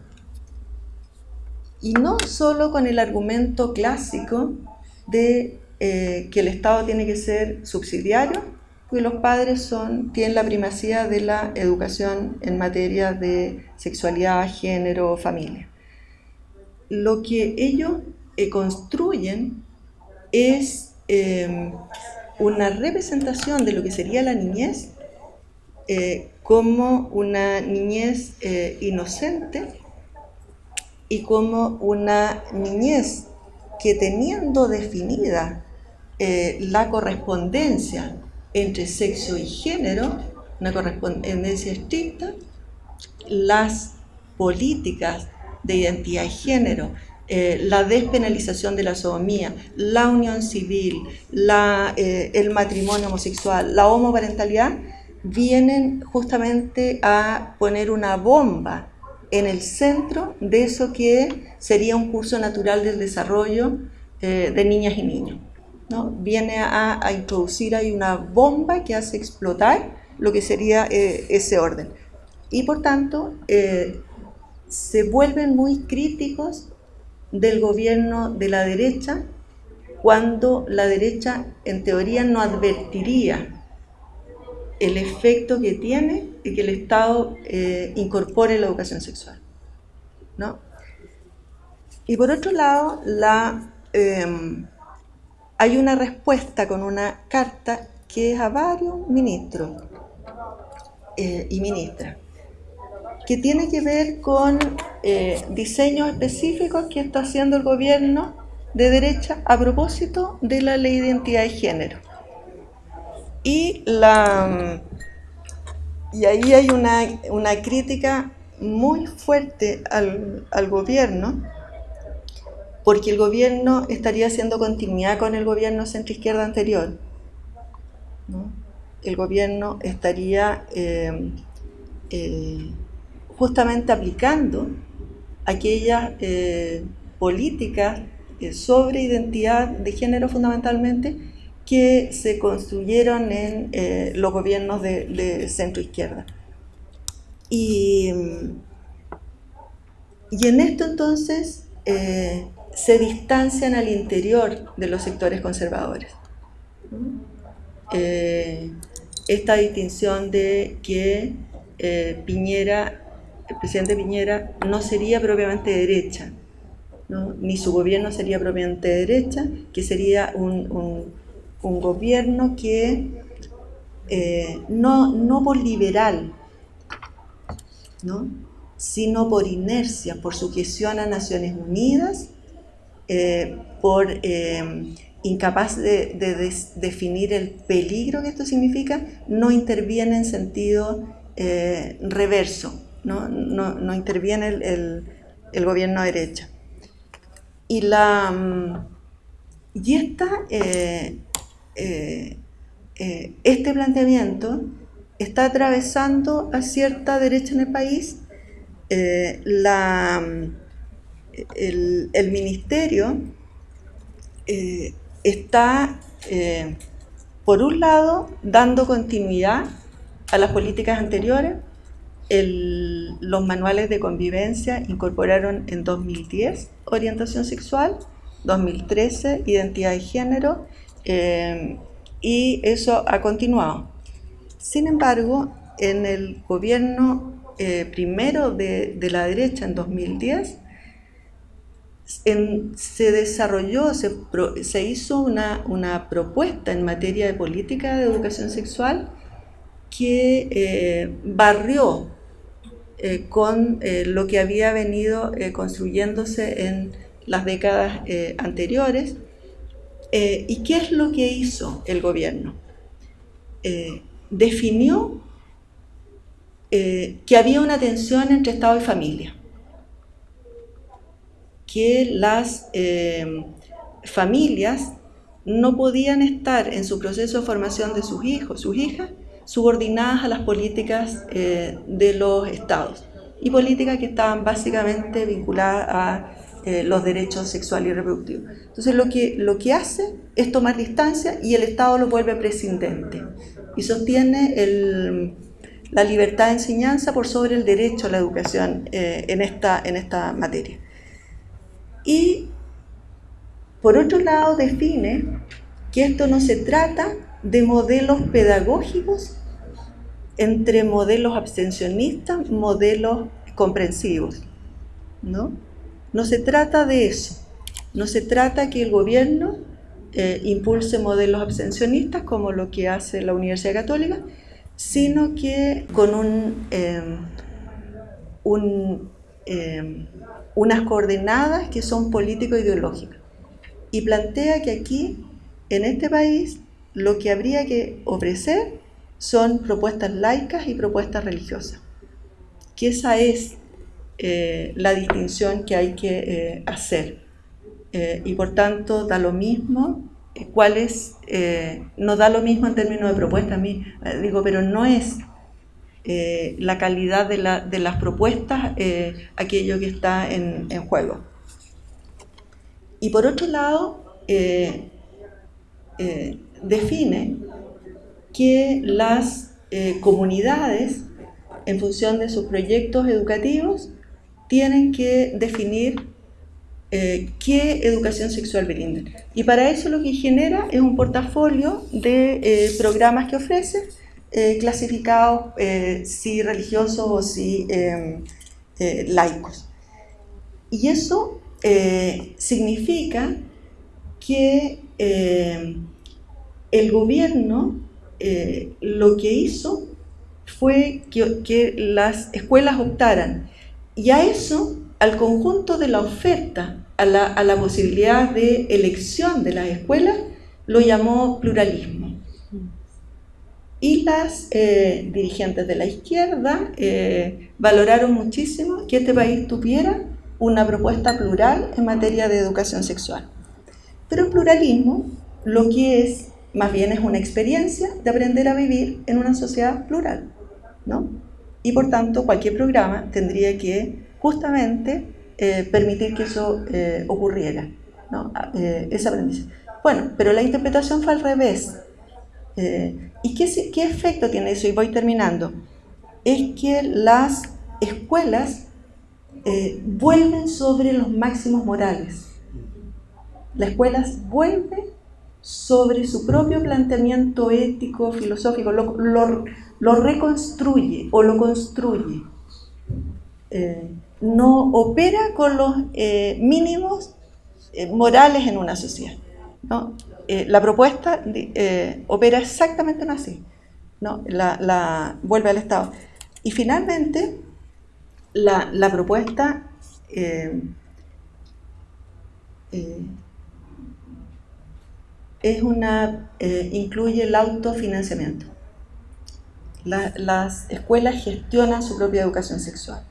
Speaker 5: Y no solo con el argumento clásico de eh, que el Estado tiene que ser subsidiario, y los padres son, tienen la primacía de la educación en materia de sexualidad, género, familia. Lo que ellos eh, construyen es eh, una representación de lo que sería la niñez como una niñez inocente y como una niñez que teniendo definida eh, la correspondencia entre sexo y género, una correspondencia estricta, las políticas de identidad de género, eh, la despenalización de la sodomía, la unión civil, eh, el matrimonio homosexual, la homoparentalidad, vienen justamente a poner una bomba en el centro de eso que sería un curso natural del desarrollo de niñas y niños. ¿no? viene a, introducir ahí una bomba que hace explotar lo que sería eh, ese orden. Y por tanto, eh, se vuelven muy críticos del gobierno de la derecha cuando la derecha en teoría no advertiría el efecto que tiene de que el Estado eh, incorpore la educación sexual. ¿no? Y por otro lado, la, em, hay una respuesta con una carta que es a varios ministros eh, y ministras, que tiene que ver con eh, diseños específicos que está haciendo el gobierno de derecha a propósito de la ley de identidad de género. Y, la, y ahí hay una, una crítica muy fuerte al, al, gobierno, porque el gobierno estaría haciendo continuidad con el gobierno centro-izquierda anterior. El gobierno estaría eh, eh, justamente aplicando aquellas eh, políticas sobre identidad de género fundamentalmente que se construyeron en los gobiernos de, de centro izquierda. Y, y en esto entonces eh, se distancian al interior de los sectores conservadores. Eh, esta distinción de que eh, Piñera, el presidente Piñera, no sería propiamente derecha, ni su gobierno sería propiamente derecha, que sería un, gobierno que no, no por liberal, sino por inercia, por sujeción a Naciones Unidas, eh, por eh, incapaz de, definir el peligro que esto significa, no interviene en sentido eh, reverso, no, interviene el, gobierno de derecha. Y, la, mm, y esta, este planteamiento está atravesando a cierta derecha en el país. Eh, la, el, ministerio eh, está, eh, por un lado, dando continuidad a las políticas anteriores. Los manuales de convivencia incorporaron en 2010 orientación sexual, 2013 identidad de género, y eso ha continuado. Sin embargo, en el gobierno eh, primero de, la derecha en 2010, se desarrolló, se, hizo una, propuesta en materia de política de educación sexual que eh, barrió eh, con lo que había venido construyéndose en las décadas anteriores. ¿Y qué es lo que hizo el gobierno? definió eh, que había una tensión entre Estado y familia, que las eh, familias no podían estar en su proceso de formación de sus hijos, sus hijas, subordinadas a las políticas eh, de los estados y políticas que estaban básicamente vinculadas a los derechos sexuales y reproductivos. Entonces lo que, lo que hace es tomar distancia y el Estado lo vuelve prescindente y sostiene la libertad de enseñanza por sobre el derecho a la educación eh, en, esta, en esta materia. Y por otro lado define que esto no se trata de modelos pedagógicos entre modelos abstencionistas, modelos comprensivos. ¿no? no se trata de eso. No se trata que el gobierno eh, impulse modelos abstencionistas como lo que hace la Universidad Católica, sino que con un, em, em, unas coordenadas que son político-ideológicas. Y plantea que aquí, en este país, lo que habría que ofrecer son propuestas laicas y propuestas religiosas. Que esa es eh, la distinción que hay que eh, hacer. Eh, y por tanto da lo mismo cuál es, no da lo mismo en términos de propuesta a mí, digo, pero no es la calidad de, la, de, las propuestas aquello que está en, juego. Y por otro lado, define que las eh, comunidades, en función de sus proyectos educativos, tienen que definir eh, qué educación sexual brindan. Y para eso lo que genera es un portafolio de eh, programas que ofrece, clasificados si religiosos o si laicos. Y eso significa que el gobierno lo que hizo fue que, que las escuelas optaran y a eso al conjunto de la oferta a la, posibilidad de elección de las escuelas, lo llamó pluralismo. Y las eh, dirigentes de la izquierda eh, valoraron muchísimo que este país tuviera una propuesta plural en materia de educación sexual. Pero el pluralismo lo que es, más bien es una experiencia de aprender a vivir en una sociedad plural, ¿no? Y por tanto, cualquier programa tendría que justamente eh, permitir que eso eh, ocurriera, ¿no? Eh, ese aprendizaje. Bueno, pero la interpretación fue al revés. ¿Y qué, efecto tiene eso? Y voy terminando. Es que las escuelas vuelven sobre los máximos morales. La escuela vuelve sobre su propio planteamiento ético, filosófico, lo, lo, reconstruye o lo construye no opera con los eh, mínimos eh, morales en una sociedad. Eh, la propuesta opera exactamente así, ¿no? la, vuelve al Estado. Y finalmente, la, la propuesta es una, incluye el autofinanciamiento. las escuelas gestionan su propia educación sexual.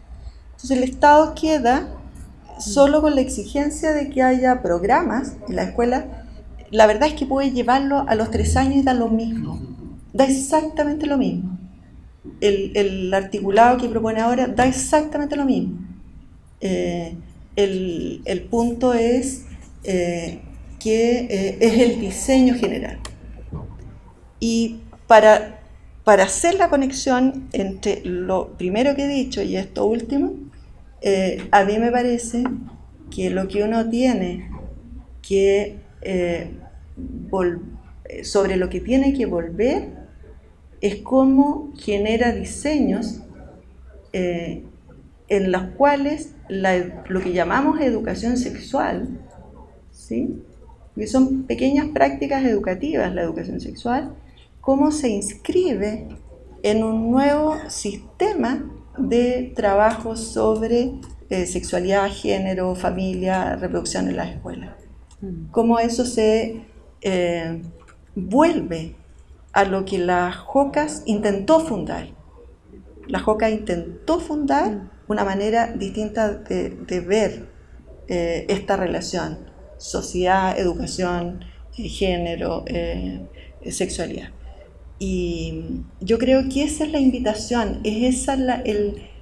Speaker 5: Entonces el Estado queda solo con la exigencia de que haya programas en la escuela. La verdad es que puede llevarlo a los tres años y da lo mismo, da exactamente lo mismo. El, articulado que propone ahora da exactamente lo mismo. Eh, el, punto es eh, que eh, es el diseño general. Y para, para hacer la conexión entre lo primero que he dicho y esto último, eh, a mí me parece que lo que uno tiene que eh, sobre lo que tiene que volver es cómo genera diseños eh, en los cuales lo que llamamos educación sexual, ¿sí? Que son pequeñas prácticas educativas, la educación sexual, cómo se inscribe en un nuevo sistema de trabajo sobre eh, sexualidad, género, familia, reproducción en las escuelas. Mm. Cómo eso se eh, vuelve a lo que la JOCAS intentó fundar. La JOCAS intentó fundar mm. una manera distinta de, ver eh, esta relación, sociedad, educación, género, sexualidad. Y yo creo que esa es la invitación, es esa la,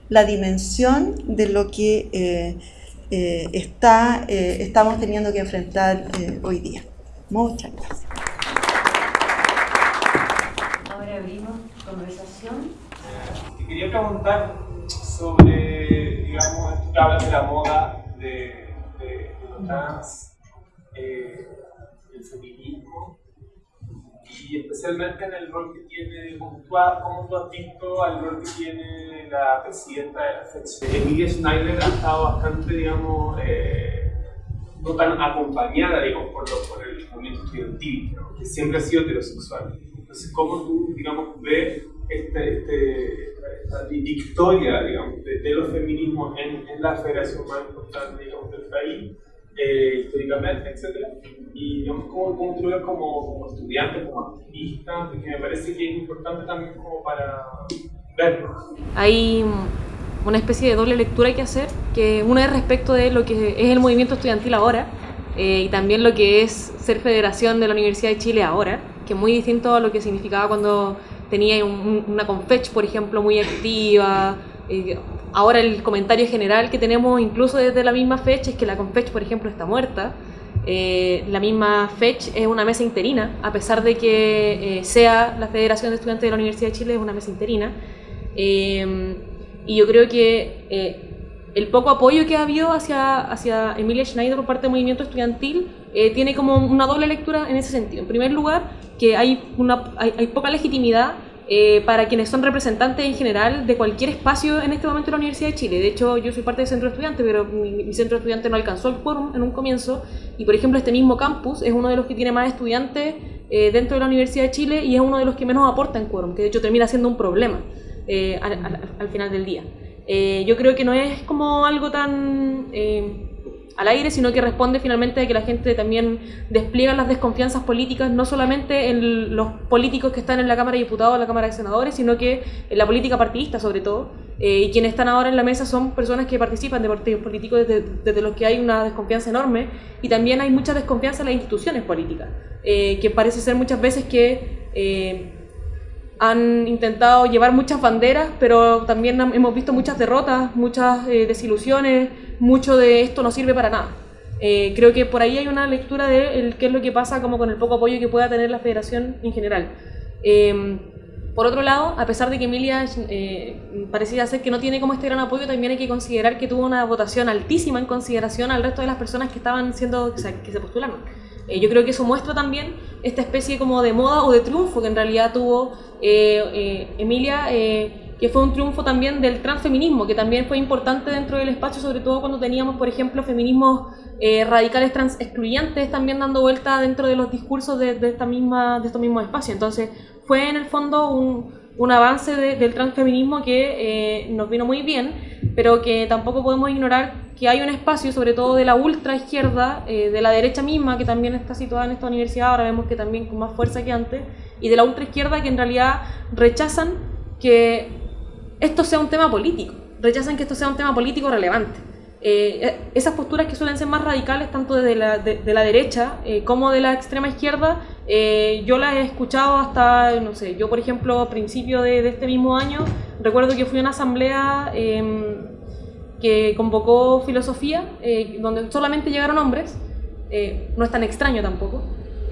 Speaker 5: la dimensión de lo que eh, eh, está, eh, estamos teniendo que enfrentar hoy día. Muchas gracias.
Speaker 1: Ahora abrimos conversación.
Speaker 6: Te quería preguntar sobre, digamos, tú hablas de la moda, de, de, de lo trans, el feminismo y especialmente en el rol que tiene, como tú, has, visto al rol que tiene la presidenta de la FED. Emilia Schneider ha estado bastante, digamos, eh, no tan acompañada, digamos, por, por el movimiento estudiantil, que siempre ha sido heterosexual. Entonces, ¿cómo tú, digamos, ves este, este, esta victoria, digamos, de, los feminismos en, en la federación más importante, digamos, del país? Eh, históricamente, etc. Y digamos, cómo, cómo tú ves como, como, estudiante, como activista, porque me parece que es importante también como para verlo.
Speaker 4: Hay una especie de doble lectura que hacer, que una es respecto de lo que es el movimiento estudiantil ahora, eh, y también lo que es ser federación de la Universidad de Chile ahora, que es muy distinto a lo que significaba cuando tenía una Confech, por ejemplo, muy activa, eh, ahora el comentario general que tenemos incluso desde la misma fecha es que la Confech, por ejemplo, está muerta. Eh, la misma FECH es una mesa interina, a pesar de que eh, sea la Federación de Estudiantes de la Universidad de Chile, es una mesa interina. Eh, y yo creo que el poco apoyo que ha habido hacia, hacia Emilia Schneider por parte del movimiento estudiantil tiene como una doble lectura en ese sentido. En primer lugar, que hay, una, hay poca legitimidad eh, para quienes son representantes en general de cualquier espacio en este momento en la Universidad de Chile. De hecho, yo soy parte del centro estudiante, pero mi, centro estudiante no alcanzó el quórum en un comienzo. Y, por ejemplo, este mismo campus es uno de los que tiene más estudiantes eh, dentro de la Universidad de Chile y es uno de los que menos aporta en quórum, que de hecho termina siendo un problema eh, al, final del día. yo creo que no es como algo tan al aire, sino que responde finalmente a que la gente también despliega las desconfianzas políticas, no solamente en los políticos que están en la Cámara de Diputados, la Cámara de Senadores, sino que en la política partidista sobre todo. Eh, y quienes están ahora en la mesa son personas que participan de partidos políticos desde, los que hay una desconfianza enorme y también hay mucha desconfianza en las instituciones políticas, eh, que parece ser muchas veces que... Eh, han intentado llevar muchas banderas, pero también hemos visto muchas derrotas, muchas desilusiones, mucho de esto no sirve para nada. Eh, creo que por ahí hay una lectura de qué es lo que pasa como con el poco apoyo que pueda tener la federación en general. Em, por otro lado, a pesar de que Emilia eh, parecía ser que no tiene como este gran apoyo, también hay que considerar que tuvo una votación altísima en consideración al resto de las personas que estaban siendo, que se postularon. Eh, yo creo que eso muestra también esta especie como de moda o de triunfo que en realidad tuvo Emilia que fue un triunfo también del transfeminismo, que también fue importante dentro del espacio, sobre todo cuando teníamos, por ejemplo, feminismos eh, radicales trans excluyentes también dando vuelta dentro de los discursos de, esta misma, de estos mismos espacios. Entonces, fue en el fondo un, un avance del transfeminismo que eh, nos vino muy bien, pero que tampoco podemos ignorar que hay un espacio, sobre todo de la ultra izquierda, eh, de la derecha misma, que también está situada en esta universidad, ahora vemos que también con más fuerza que antes, y de la ultra izquierda que en realidad rechazan que esto sea un tema político, rechazan que esto sea un tema político relevante. Eh, eh, esas posturas que suelen ser más radicales, tanto de la, de, la derecha eh, como de la extrema izquierda, yo las he escuchado hasta, no sé, yo por ejemplo, a principio de, este mismo año, recuerdo que fui a una asamblea em, que convocó filosofía, donde solamente llegaron hombres, no es tan extraño tampoco,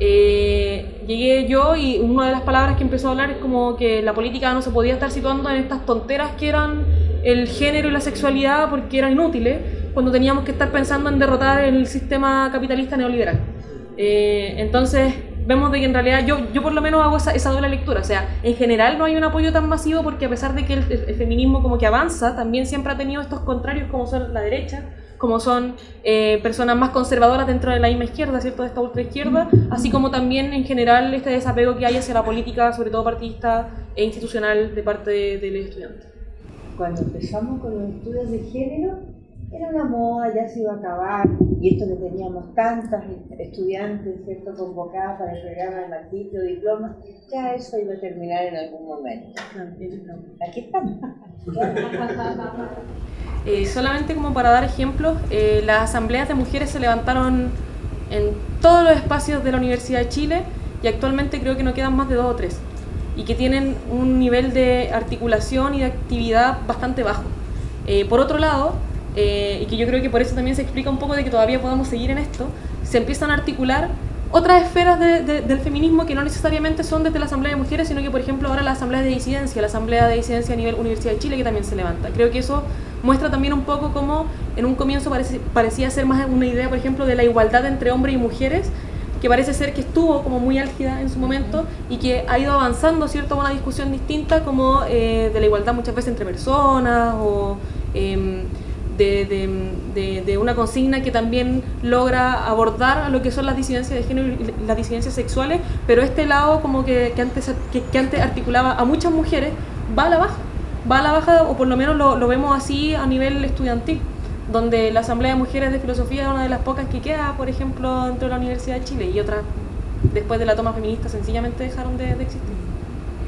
Speaker 4: eh, llegué yo y una de las palabras que empezó a hablar es como que la política no se podía estar situando en estas tonteras que eran el género y la sexualidad porque eran inútiles, cuando teníamos que estar pensando en derrotar el sistema capitalista neoliberal. Eh, entonces, vemos de que en realidad yo, yo por lo menos hago esa, esa, doble lectura. O sea, en general no hay un apoyo tan masivo porque a pesar de que el, el, feminismo como que avanza, también siempre ha tenido estos contrarios como son la derecha, como son eh, personas más conservadoras dentro de la misma izquierda, ¿cierto? De esta ultraizquierda, así como también en general este desapego que hay hacia la política, sobre todo partidista e institucional de parte de, los estudiantes.
Speaker 1: Cuando empezamos con los estudios de género, era una moda, ya se iba a acabar, y esto que teníamos tantas estudiantes, ¿cierto?, convocadas para el programa de maldito diploma, ya eso iba a terminar en algún momento. Aquí estamos.
Speaker 4: Eh, solamente como para dar ejemplos, eh, las asambleas de mujeres se levantaron en todos los espacios de la Universidad de Chile y actualmente creo que no quedan más de dos o tres y que tienen un nivel de articulación y de actividad bastante bajo. Eh, por otro lado, y que yo creo que por eso también se explica un poco de que todavía podamos seguir en esto, se empiezan a articular otras esferas del feminismo que no necesariamente son desde la Asamblea de Mujeres, sino que, por ejemplo, ahora la Asamblea de Disidencia, la Asamblea de Disidencia a nivel Universidad de Chile, que también se levanta. Creo que eso muestra también un poco cómo en un comienzo parecía ser más una idea, por ejemplo, de la igualdad entre hombres y mujeres, que parece ser que estuvo como muy álgida en su momento y que ha ido avanzando, ¿cierto?, a una discusión distinta como eh, de la igualdad muchas veces entre personas o em, de, de, una consigna que también logra abordar lo que son las disidencias de género y las disidencias sexuales, pero este lado como que, que antes, que, que antes articulaba a muchas mujeres va a la baja va a la baja, o por lo menos lo, vemos así a nivel estudiantil, donde la Asamblea de Mujeres de Filosofía es una de las pocas que queda, por ejemplo, dentro de la Universidad de Chile, y otras, después de la toma feminista, sencillamente dejaron de, existir.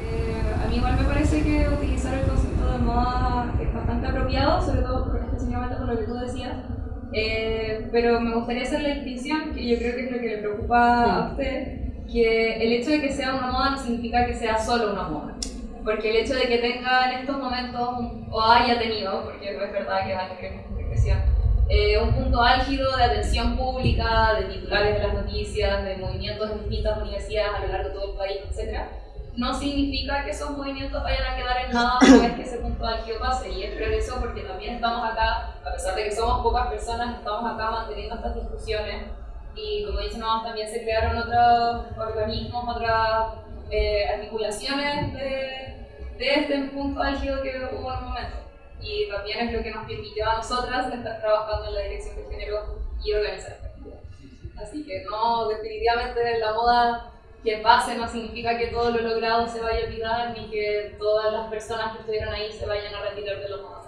Speaker 7: Eh, a mí igual me parece que utilizar el concepto de moda es bastante apropiado, sobre todo específicamente por lo que tú decías, eh, pero me gustaría hacer la distinción, que yo creo que es lo que le preocupa a usted, que el hecho de que sea una moda no significa que sea solo una moda porque el hecho de que tenga en estos momentos, o haya tenido, porque es verdad que va a tener represión, eh, un punto álgido de atención pública, de titulares de las noticias, de movimientos en distintas universidades a lo largo de todo el país, etc., no significa que esos movimientos vayan a quedar en nada una vez que ese punto álgido pase. Y es por eso porque también estamos acá, a pesar de que somos pocas personas, estamos acá manteniendo estas discusiones. Y como dicen, también se crearon otros organismos, otras eh, articulaciones de, de este punto álgido que hubo en un momento y también es lo que nos permitió a nosotras estar trabajando en la dirección de género y organizar Así que no, definitivamente la moda que pase no significa que todo lo logrado se vaya a olvidar ni que todas las personas que estuvieron ahí se vayan a retirar de los moda.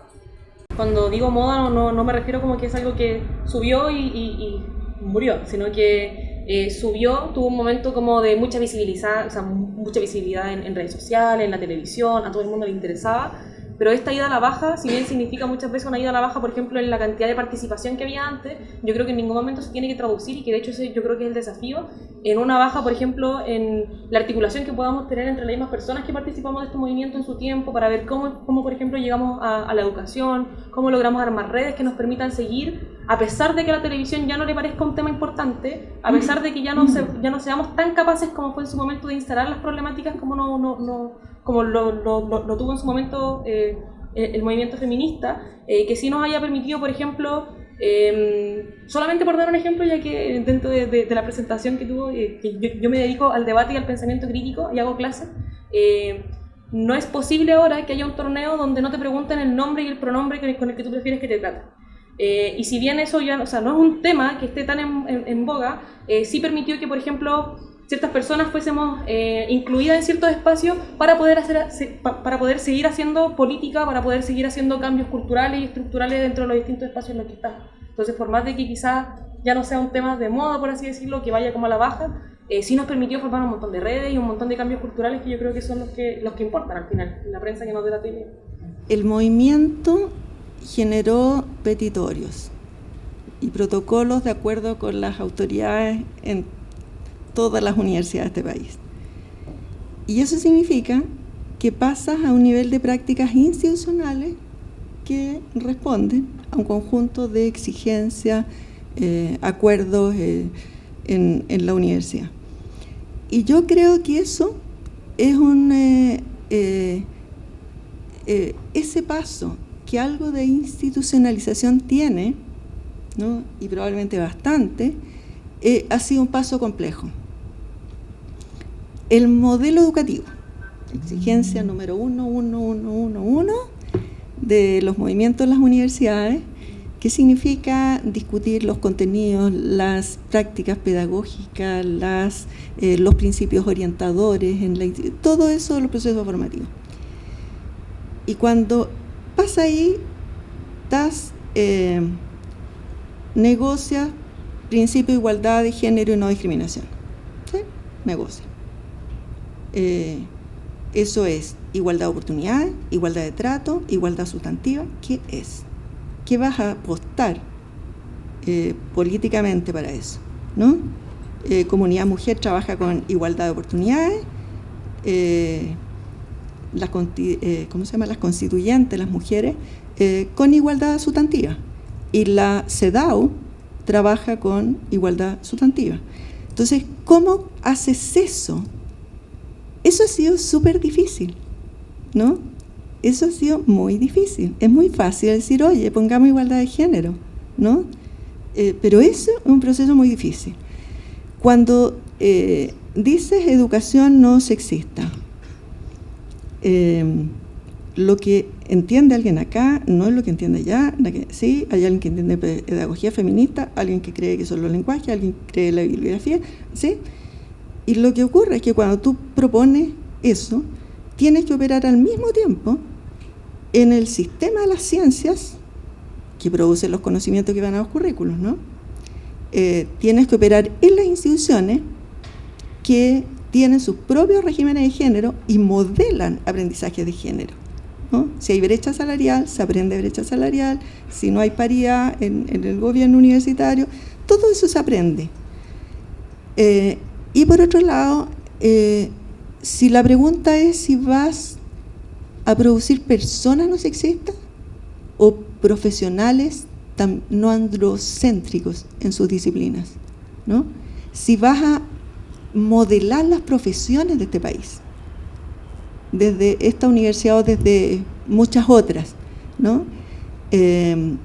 Speaker 4: Cuando digo moda no, no, me refiero como que es algo que subió y, y, murió, sino que eh, subió, tuvo un momento como de mucha visibilidad, o sea, mucha visibilidad en, en redes sociales, en la televisión, a todo el mundo le interesaba pero esta ida a la baja, si bien significa muchas veces una ida a la baja, por ejemplo, en la cantidad de participación que había antes, yo creo que en ningún momento se tiene que traducir y que de hecho ese yo creo que es el desafío, en una baja, por ejemplo, en la articulación que podamos tener entre las mismas personas que participamos de este movimiento en su tiempo, para ver cómo, cómo por ejemplo, llegamos a, la educación, cómo logramos armar redes que nos permitan seguir, a pesar de que la televisión ya no le parezca un tema importante, a pesar de que ya no, se, ya no seamos tan capaces como fue en su momento de instalar las problemáticas como no, no, no como lo, lo, tuvo en su momento eh, el movimiento feminista, eh, que sí nos haya permitido, por ejemplo, em, solamente por dar un ejemplo, ya que dentro de, la presentación que tuvo, eh, que yo, me dedico al debate y al pensamiento crítico y hago clases, no es posible ahora que haya un torneo donde no te pregunten el nombre y el pronombre con el que tú prefieres que te traten. y si bien eso ya o sea, no es un tema que esté tan en, en boga, sí permitió que, por ejemplo, ciertas personas fuésemos eh, incluidas en ciertos espacios para poder, hacer, para poder seguir haciendo política, para poder seguir haciendo cambios culturales y estructurales dentro de los distintos espacios en los que estamos. Entonces, por más de que quizás ya no sea un tema de moda, por así decirlo, que vaya como a la baja, eh, sí nos permitió formar un montón de redes y un montón de cambios culturales que yo creo que son los que, los que importan al final, en la prensa que nos dé la tele.
Speaker 5: El movimiento generó petitorios y protocolos de acuerdo con las autoridades en todas las universidades de este país. Y eso significa que pasas a un nivel de prácticas institucionales que responden a un conjunto de exigencias, eh, acuerdos eh, en, la universidad. Y yo creo que eso es un... Eh, ese paso que algo de institucionalización tiene, y probablemente bastante, ha sido un paso complejo. El modelo educativo, exigencia número uno, uno, uno, uno, uno, de los movimientos en las universidades, que significa discutir los contenidos, las prácticas pedagógicas, eh, los principios orientadores, en la, todo eso los procesos formativos. Y cuando pasa ahí, das, eh, negocia principio de igualdad de género y no discriminación. ¿Sí? Negocia. Eh, eso es igualdad de oportunidades, igualdad de trato, igualdad sustantiva. ¿Qué es? ¿Qué vas a apostar eh, políticamente para eso? ¿no? Eh, comunidad Mujer trabaja con igualdad de oportunidades. Las, ¿cómo se llama? las constituyentes, las mujeres, con igualdad sustantiva. Y la CEDAW trabaja con igualdad sustantiva. Entonces, ¿cómo haces eso eso ha sido súper difícil, ¿no? Eso ha sido muy difícil. Es muy fácil decir, oye, pongamos igualdad de género, ¿no? Eh, pero eso es un proceso muy difícil. Cuando eh, dices educación no sexista, em, lo que entiende alguien acá no es lo que entiende allá. sí, hay alguien que entiende pedagogía feminista, alguien que cree que son los lenguajes, alguien que cree la bibliografía, ¿sí? Y lo que ocurre es que cuando tú propones eso, tienes que operar al mismo tiempo en el sistema de las ciencias que produce los conocimientos que van a los currículos, ¿no? Eh, tienes que operar en las instituciones que tienen sus propios regímenes de género y modelan aprendizaje de género. Si hay brecha salarial, se aprende brecha salarial, si no hay paridad en, el gobierno universitario, todo eso se aprende. Eh, y por otro lado, eh, si la pregunta es si vas a producir personas no sexistas o profesionales no androcéntricos en sus disciplinas. ¿no? Si vas a modelar las profesiones de este país, desde esta universidad o desde muchas otras, ¿no? Eh,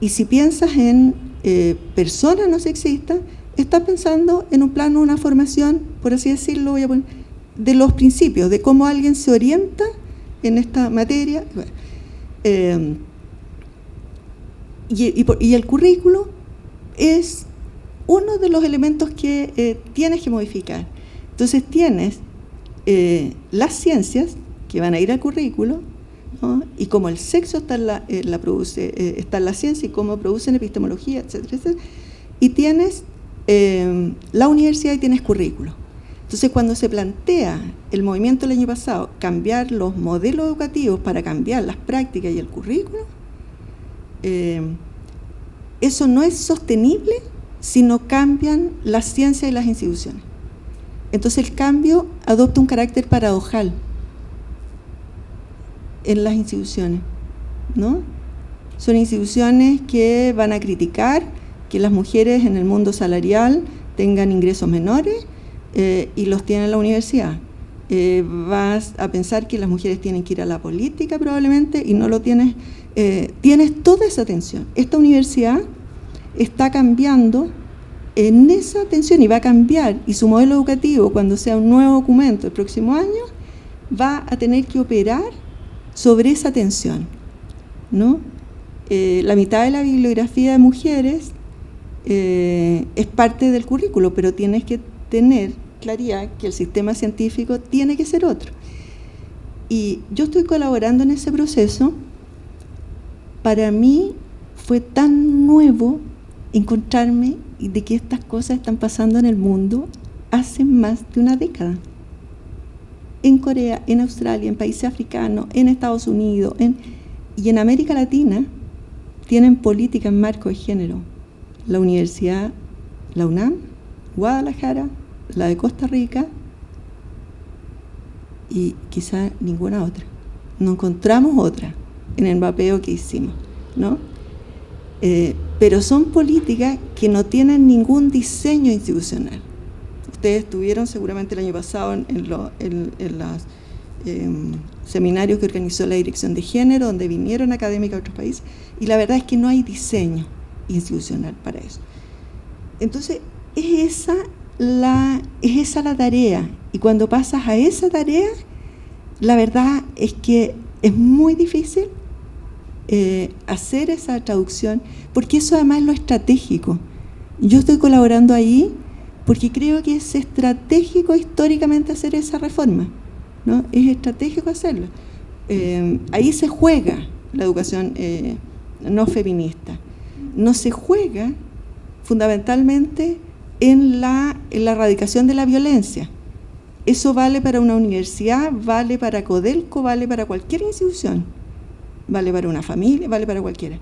Speaker 5: y si piensas en eh, personas no sexistas, estás pensando en un plano, una formación, por así decirlo, voy a poner, de los principios, de cómo alguien se orienta en esta materia. Eh, y, el currículo es uno de los elementos que eh, tienes que modificar. Entonces tienes eh, las ciencias que van a ir al currículo, y como el sexo está en la, ciencia y cómo producen epistemología, etcétera, etcétera. Y tienes la universidad y tienes currículo. Entonces, cuando se plantea el movimiento el año pasado, cambiar los modelos educativos para cambiar las prácticas y el currículo, eh, eso no es sostenible si no cambian la ciencia y las instituciones. Entonces el cambio adopta un carácter paradojal en las instituciones, ¿no? Son instituciones que van a criticar que las mujeres en el mundo salarial tengan ingresos menores eh, y los tiene en la universidad. Eh, vas a pensar que las mujeres tienen que ir a la política probablemente y no lo tienes, eh, tienes toda esa atención. Esta universidad está cambiando en esa atención y va a cambiar y su modelo educativo cuando sea un nuevo documento el próximo año va a tener que operar sobre esa atención. ¿no? la mitad de la bibliografía de mujeres es parte del currículo, pero tienes que tener claridad que el sistema científico tiene que ser otro. Y yo estoy colaborando en ese proceso. Para mí fue tan nuevo encontrarme de que estas cosas están pasando en el mundo hace más de una década. En Corea, en Australia, en países africanos, en Estados Unidos y en América Latina tienen política en marco de género. La Universidad, la UNAM, Guadalajara, la de Costa Rica y quizá ninguna otra. No encontramos otra en el mapeo que hicimos, ¿no? Eh, pero son políticas que no tienen ningún diseño institucional. Ustedes estuvieron seguramente el año pasado en, los em, seminarios que organizó la Dirección de Género, donde vinieron académicas de otros países, y la verdad es que no hay diseño institucional para eso. Entonces, es esa es esa la tarea. Y cuando pasas a esa tarea, la verdad es que es muy difícil eh, hacer esa traducción, porque eso además es lo estratégico. Yo estoy colaborando ahí porque creo que es estratégico históricamente hacer esa reforma. ¿no? Es estratégico hacerlo. Eh, ahí se juega la educación eh, no feminista. No se juega fundamentalmente en la, erradicación de la violencia. Eso vale para una universidad, vale para Codelco, vale para cualquier institución, vale para una familia, vale para cualquiera.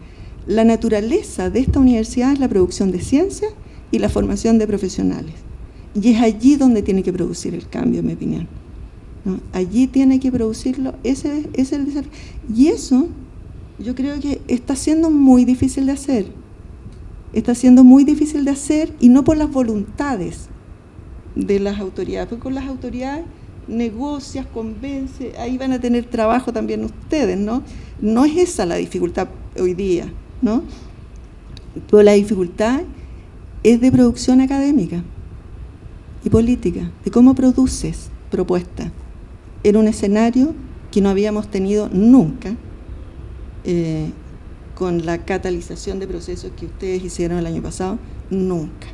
Speaker 5: La naturaleza de esta universidad es la producción de ciencia y la formación de profesionales. Y es allí donde tiene que producir el cambio, en mi opinión. Allí tiene que producirlo, ese, es el. Y eso yo creo que está siendo muy difícil de hacer está siendo muy difícil de hacer y no por las voluntades de las autoridades, porque con las autoridades negocias, convence, ahí van a tener trabajo también ustedes, ¿no? No es esa la dificultad hoy día, ¿no? Pero la dificultad es de producción académica y política, de cómo produces propuestas en un escenario que no habíamos tenido nunca eh, con la catalización de procesos que ustedes hicieron el año pasado, nunca,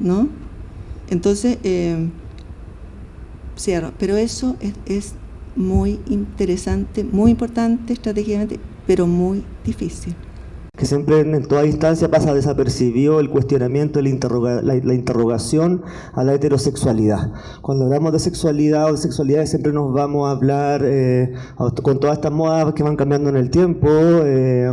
Speaker 5: ¿no? Entonces, eh, cierro, pero eso es, muy interesante, muy importante estratégicamente, pero muy difícil
Speaker 2: que siempre en toda instancia pasa desapercibido el cuestionamiento, la, interrogación a la heterosexualidad. Cuando hablamos de sexualidad o de sexualidad siempre nos vamos a hablar eh, con todas estas modas que van cambiando en el tiempo, eh,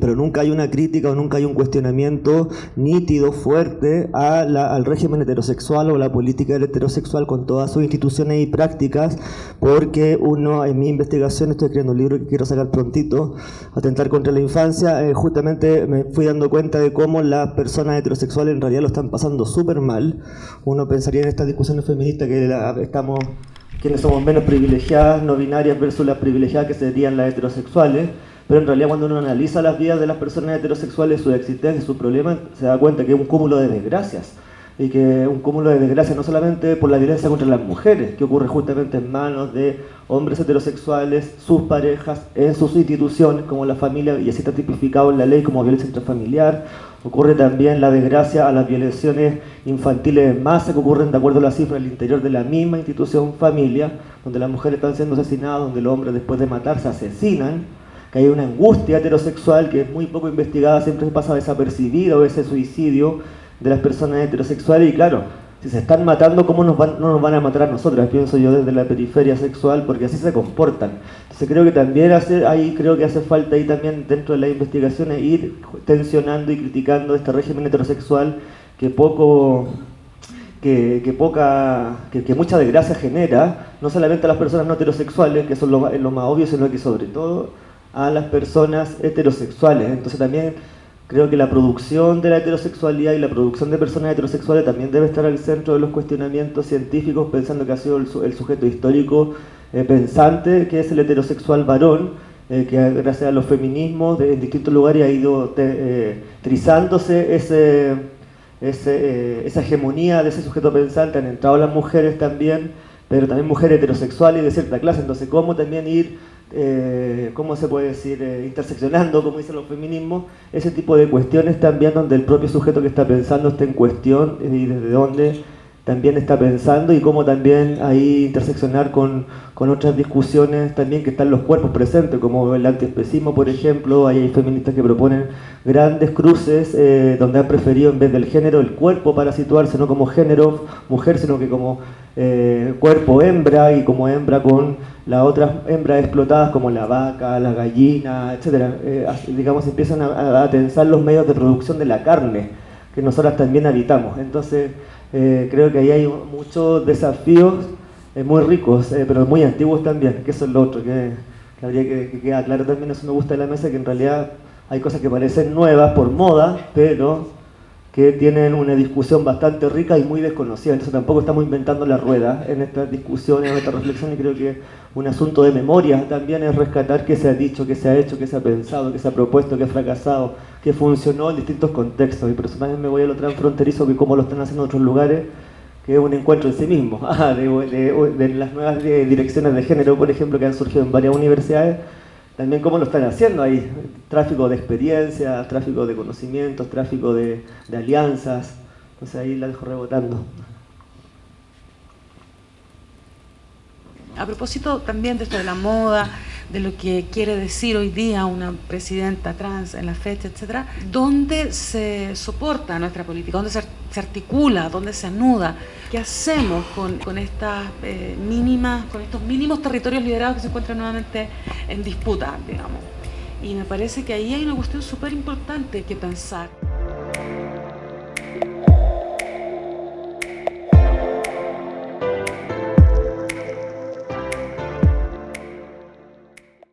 Speaker 2: pero nunca hay una crítica o nunca hay un cuestionamiento nítido, fuerte al régimen heterosexual o la política del heterosexual con todas sus instituciones y prácticas, porque uno, en mi investigación, estoy escribiendo un libro que quiero sacar prontito, Atentar contra la Infancia, eh, justamente me fui dando cuenta de cómo las personas heterosexuales en realidad lo están pasando súper mal. Uno pensaría en estas discusiones feministas que estamos quienes somos menos privilegiadas, no binarias versus las privilegiadas que serían las heterosexuales, pero en realidad cuando uno analiza las vidas de las personas heterosexuales, su existencia, su problema, se da cuenta que es un cúmulo de desgracias. Y que un cúmulo de desgracias no solamente por la violencia contra las mujeres, que ocurre justamente en manos de hombres heterosexuales, sus parejas, en sus instituciones, como la familia, y así está tipificado en la ley como violencia intrafamiliar. Ocurre también la desgracia a las violaciones infantiles en masa que ocurren de acuerdo a las cifras al interior de la misma institución familia, donde las mujeres están siendo asesinadas, donde los hombres después de matarse asesinan que hay una angustia heterosexual que es muy poco investigada, siempre pasa desapercibido ese suicidio de las personas heterosexuales y claro, si se están matando, ¿cómo nos van, no nos van a matar a nosotras? Pienso yo desde la periferia sexual, porque así se comportan. Entonces creo que también hace, ahí creo que hace falta ahí también dentro de las investigaciones ir tensionando y criticando este régimen heterosexual que poco que, poca, que, mucha desgracia genera, no solamente a las personas no heterosexuales, que son lo, lo más obvio, sino que sobre todo a las personas heterosexuales. Entonces también creo que la producción de la heterosexualidad y la producción de personas heterosexuales también debe estar al centro de los cuestionamientos científicos, pensando que ha sido el, sujeto histórico eh, pensante, que es el heterosexual varón, eh, que gracias a los feminismos en distintos lugares ha ido eh, trizándose esa hegemonía de ese sujeto pensante, han entrado las mujeres también, pero también mujeres heterosexuales de cierta clase, entonces cómo también ir eh, ¿cómo se puede decir?, eh, interseccionando, como dicen los feminismos, ese tipo de cuestiones también donde el propio sujeto que está pensando está en cuestión y desde dónde también está pensando y cómo también ahí interseccionar con, con, otras discusiones también que están los cuerpos presentes, como el antiespecismo, por ejemplo, hay feministas que proponen grandes cruces eh, donde han preferido en vez del género el cuerpo para situarse no como género mujer, sino que como eh, cuerpo hembra y como hembra con las otras hembras explotadas como la vaca, la gallina, etc. Eh, digamos, empiezan a, tensar los medios de producción de la carne que nosotras también habitamos. Entonces, eh, creo que ahí hay muchos desafíos eh, muy ricos, pero muy antiguos también, que eso es lo otro, que, habría que, que quedar claro también, eso me gusta de la mesa, que en realidad hay cosas que parecen nuevas por moda, pero que tienen una discusión bastante rica y muy desconocida. Entonces tampoco estamos inventando la rueda en estas discusiones, en esta reflexión, y creo que un asunto de memoria también es rescatar qué se ha dicho, qué se ha hecho, qué se ha pensado, qué se ha propuesto, qué ha fracasado, qué funcionó en distintos contextos. Y por eso me voy a lo transfronterizo, que cómo lo están haciendo en otros lugares, que es un encuentro en sí mismo, ah, de, de las nuevas direcciones de género, por ejemplo, que han surgido en varias universidades, también cómo lo están haciendo ahí, tráfico de experiencias, tráfico de conocimientos, tráfico de, alianzas, entonces ahí la dejo rebotando.
Speaker 3: A propósito también de esto de la moda, de lo que quiere decir hoy día una presidenta trans en la fecha, etcétera, ¿dónde se soporta nuestra política? ¿Dónde se, articula? ¿Dónde se anuda? ¿Qué hacemos con, estas eh, mínimas, con estos mínimos territorios liderados que se encuentran nuevamente en disputa, digamos? Y me parece que ahí hay una cuestión súper importante que pensar.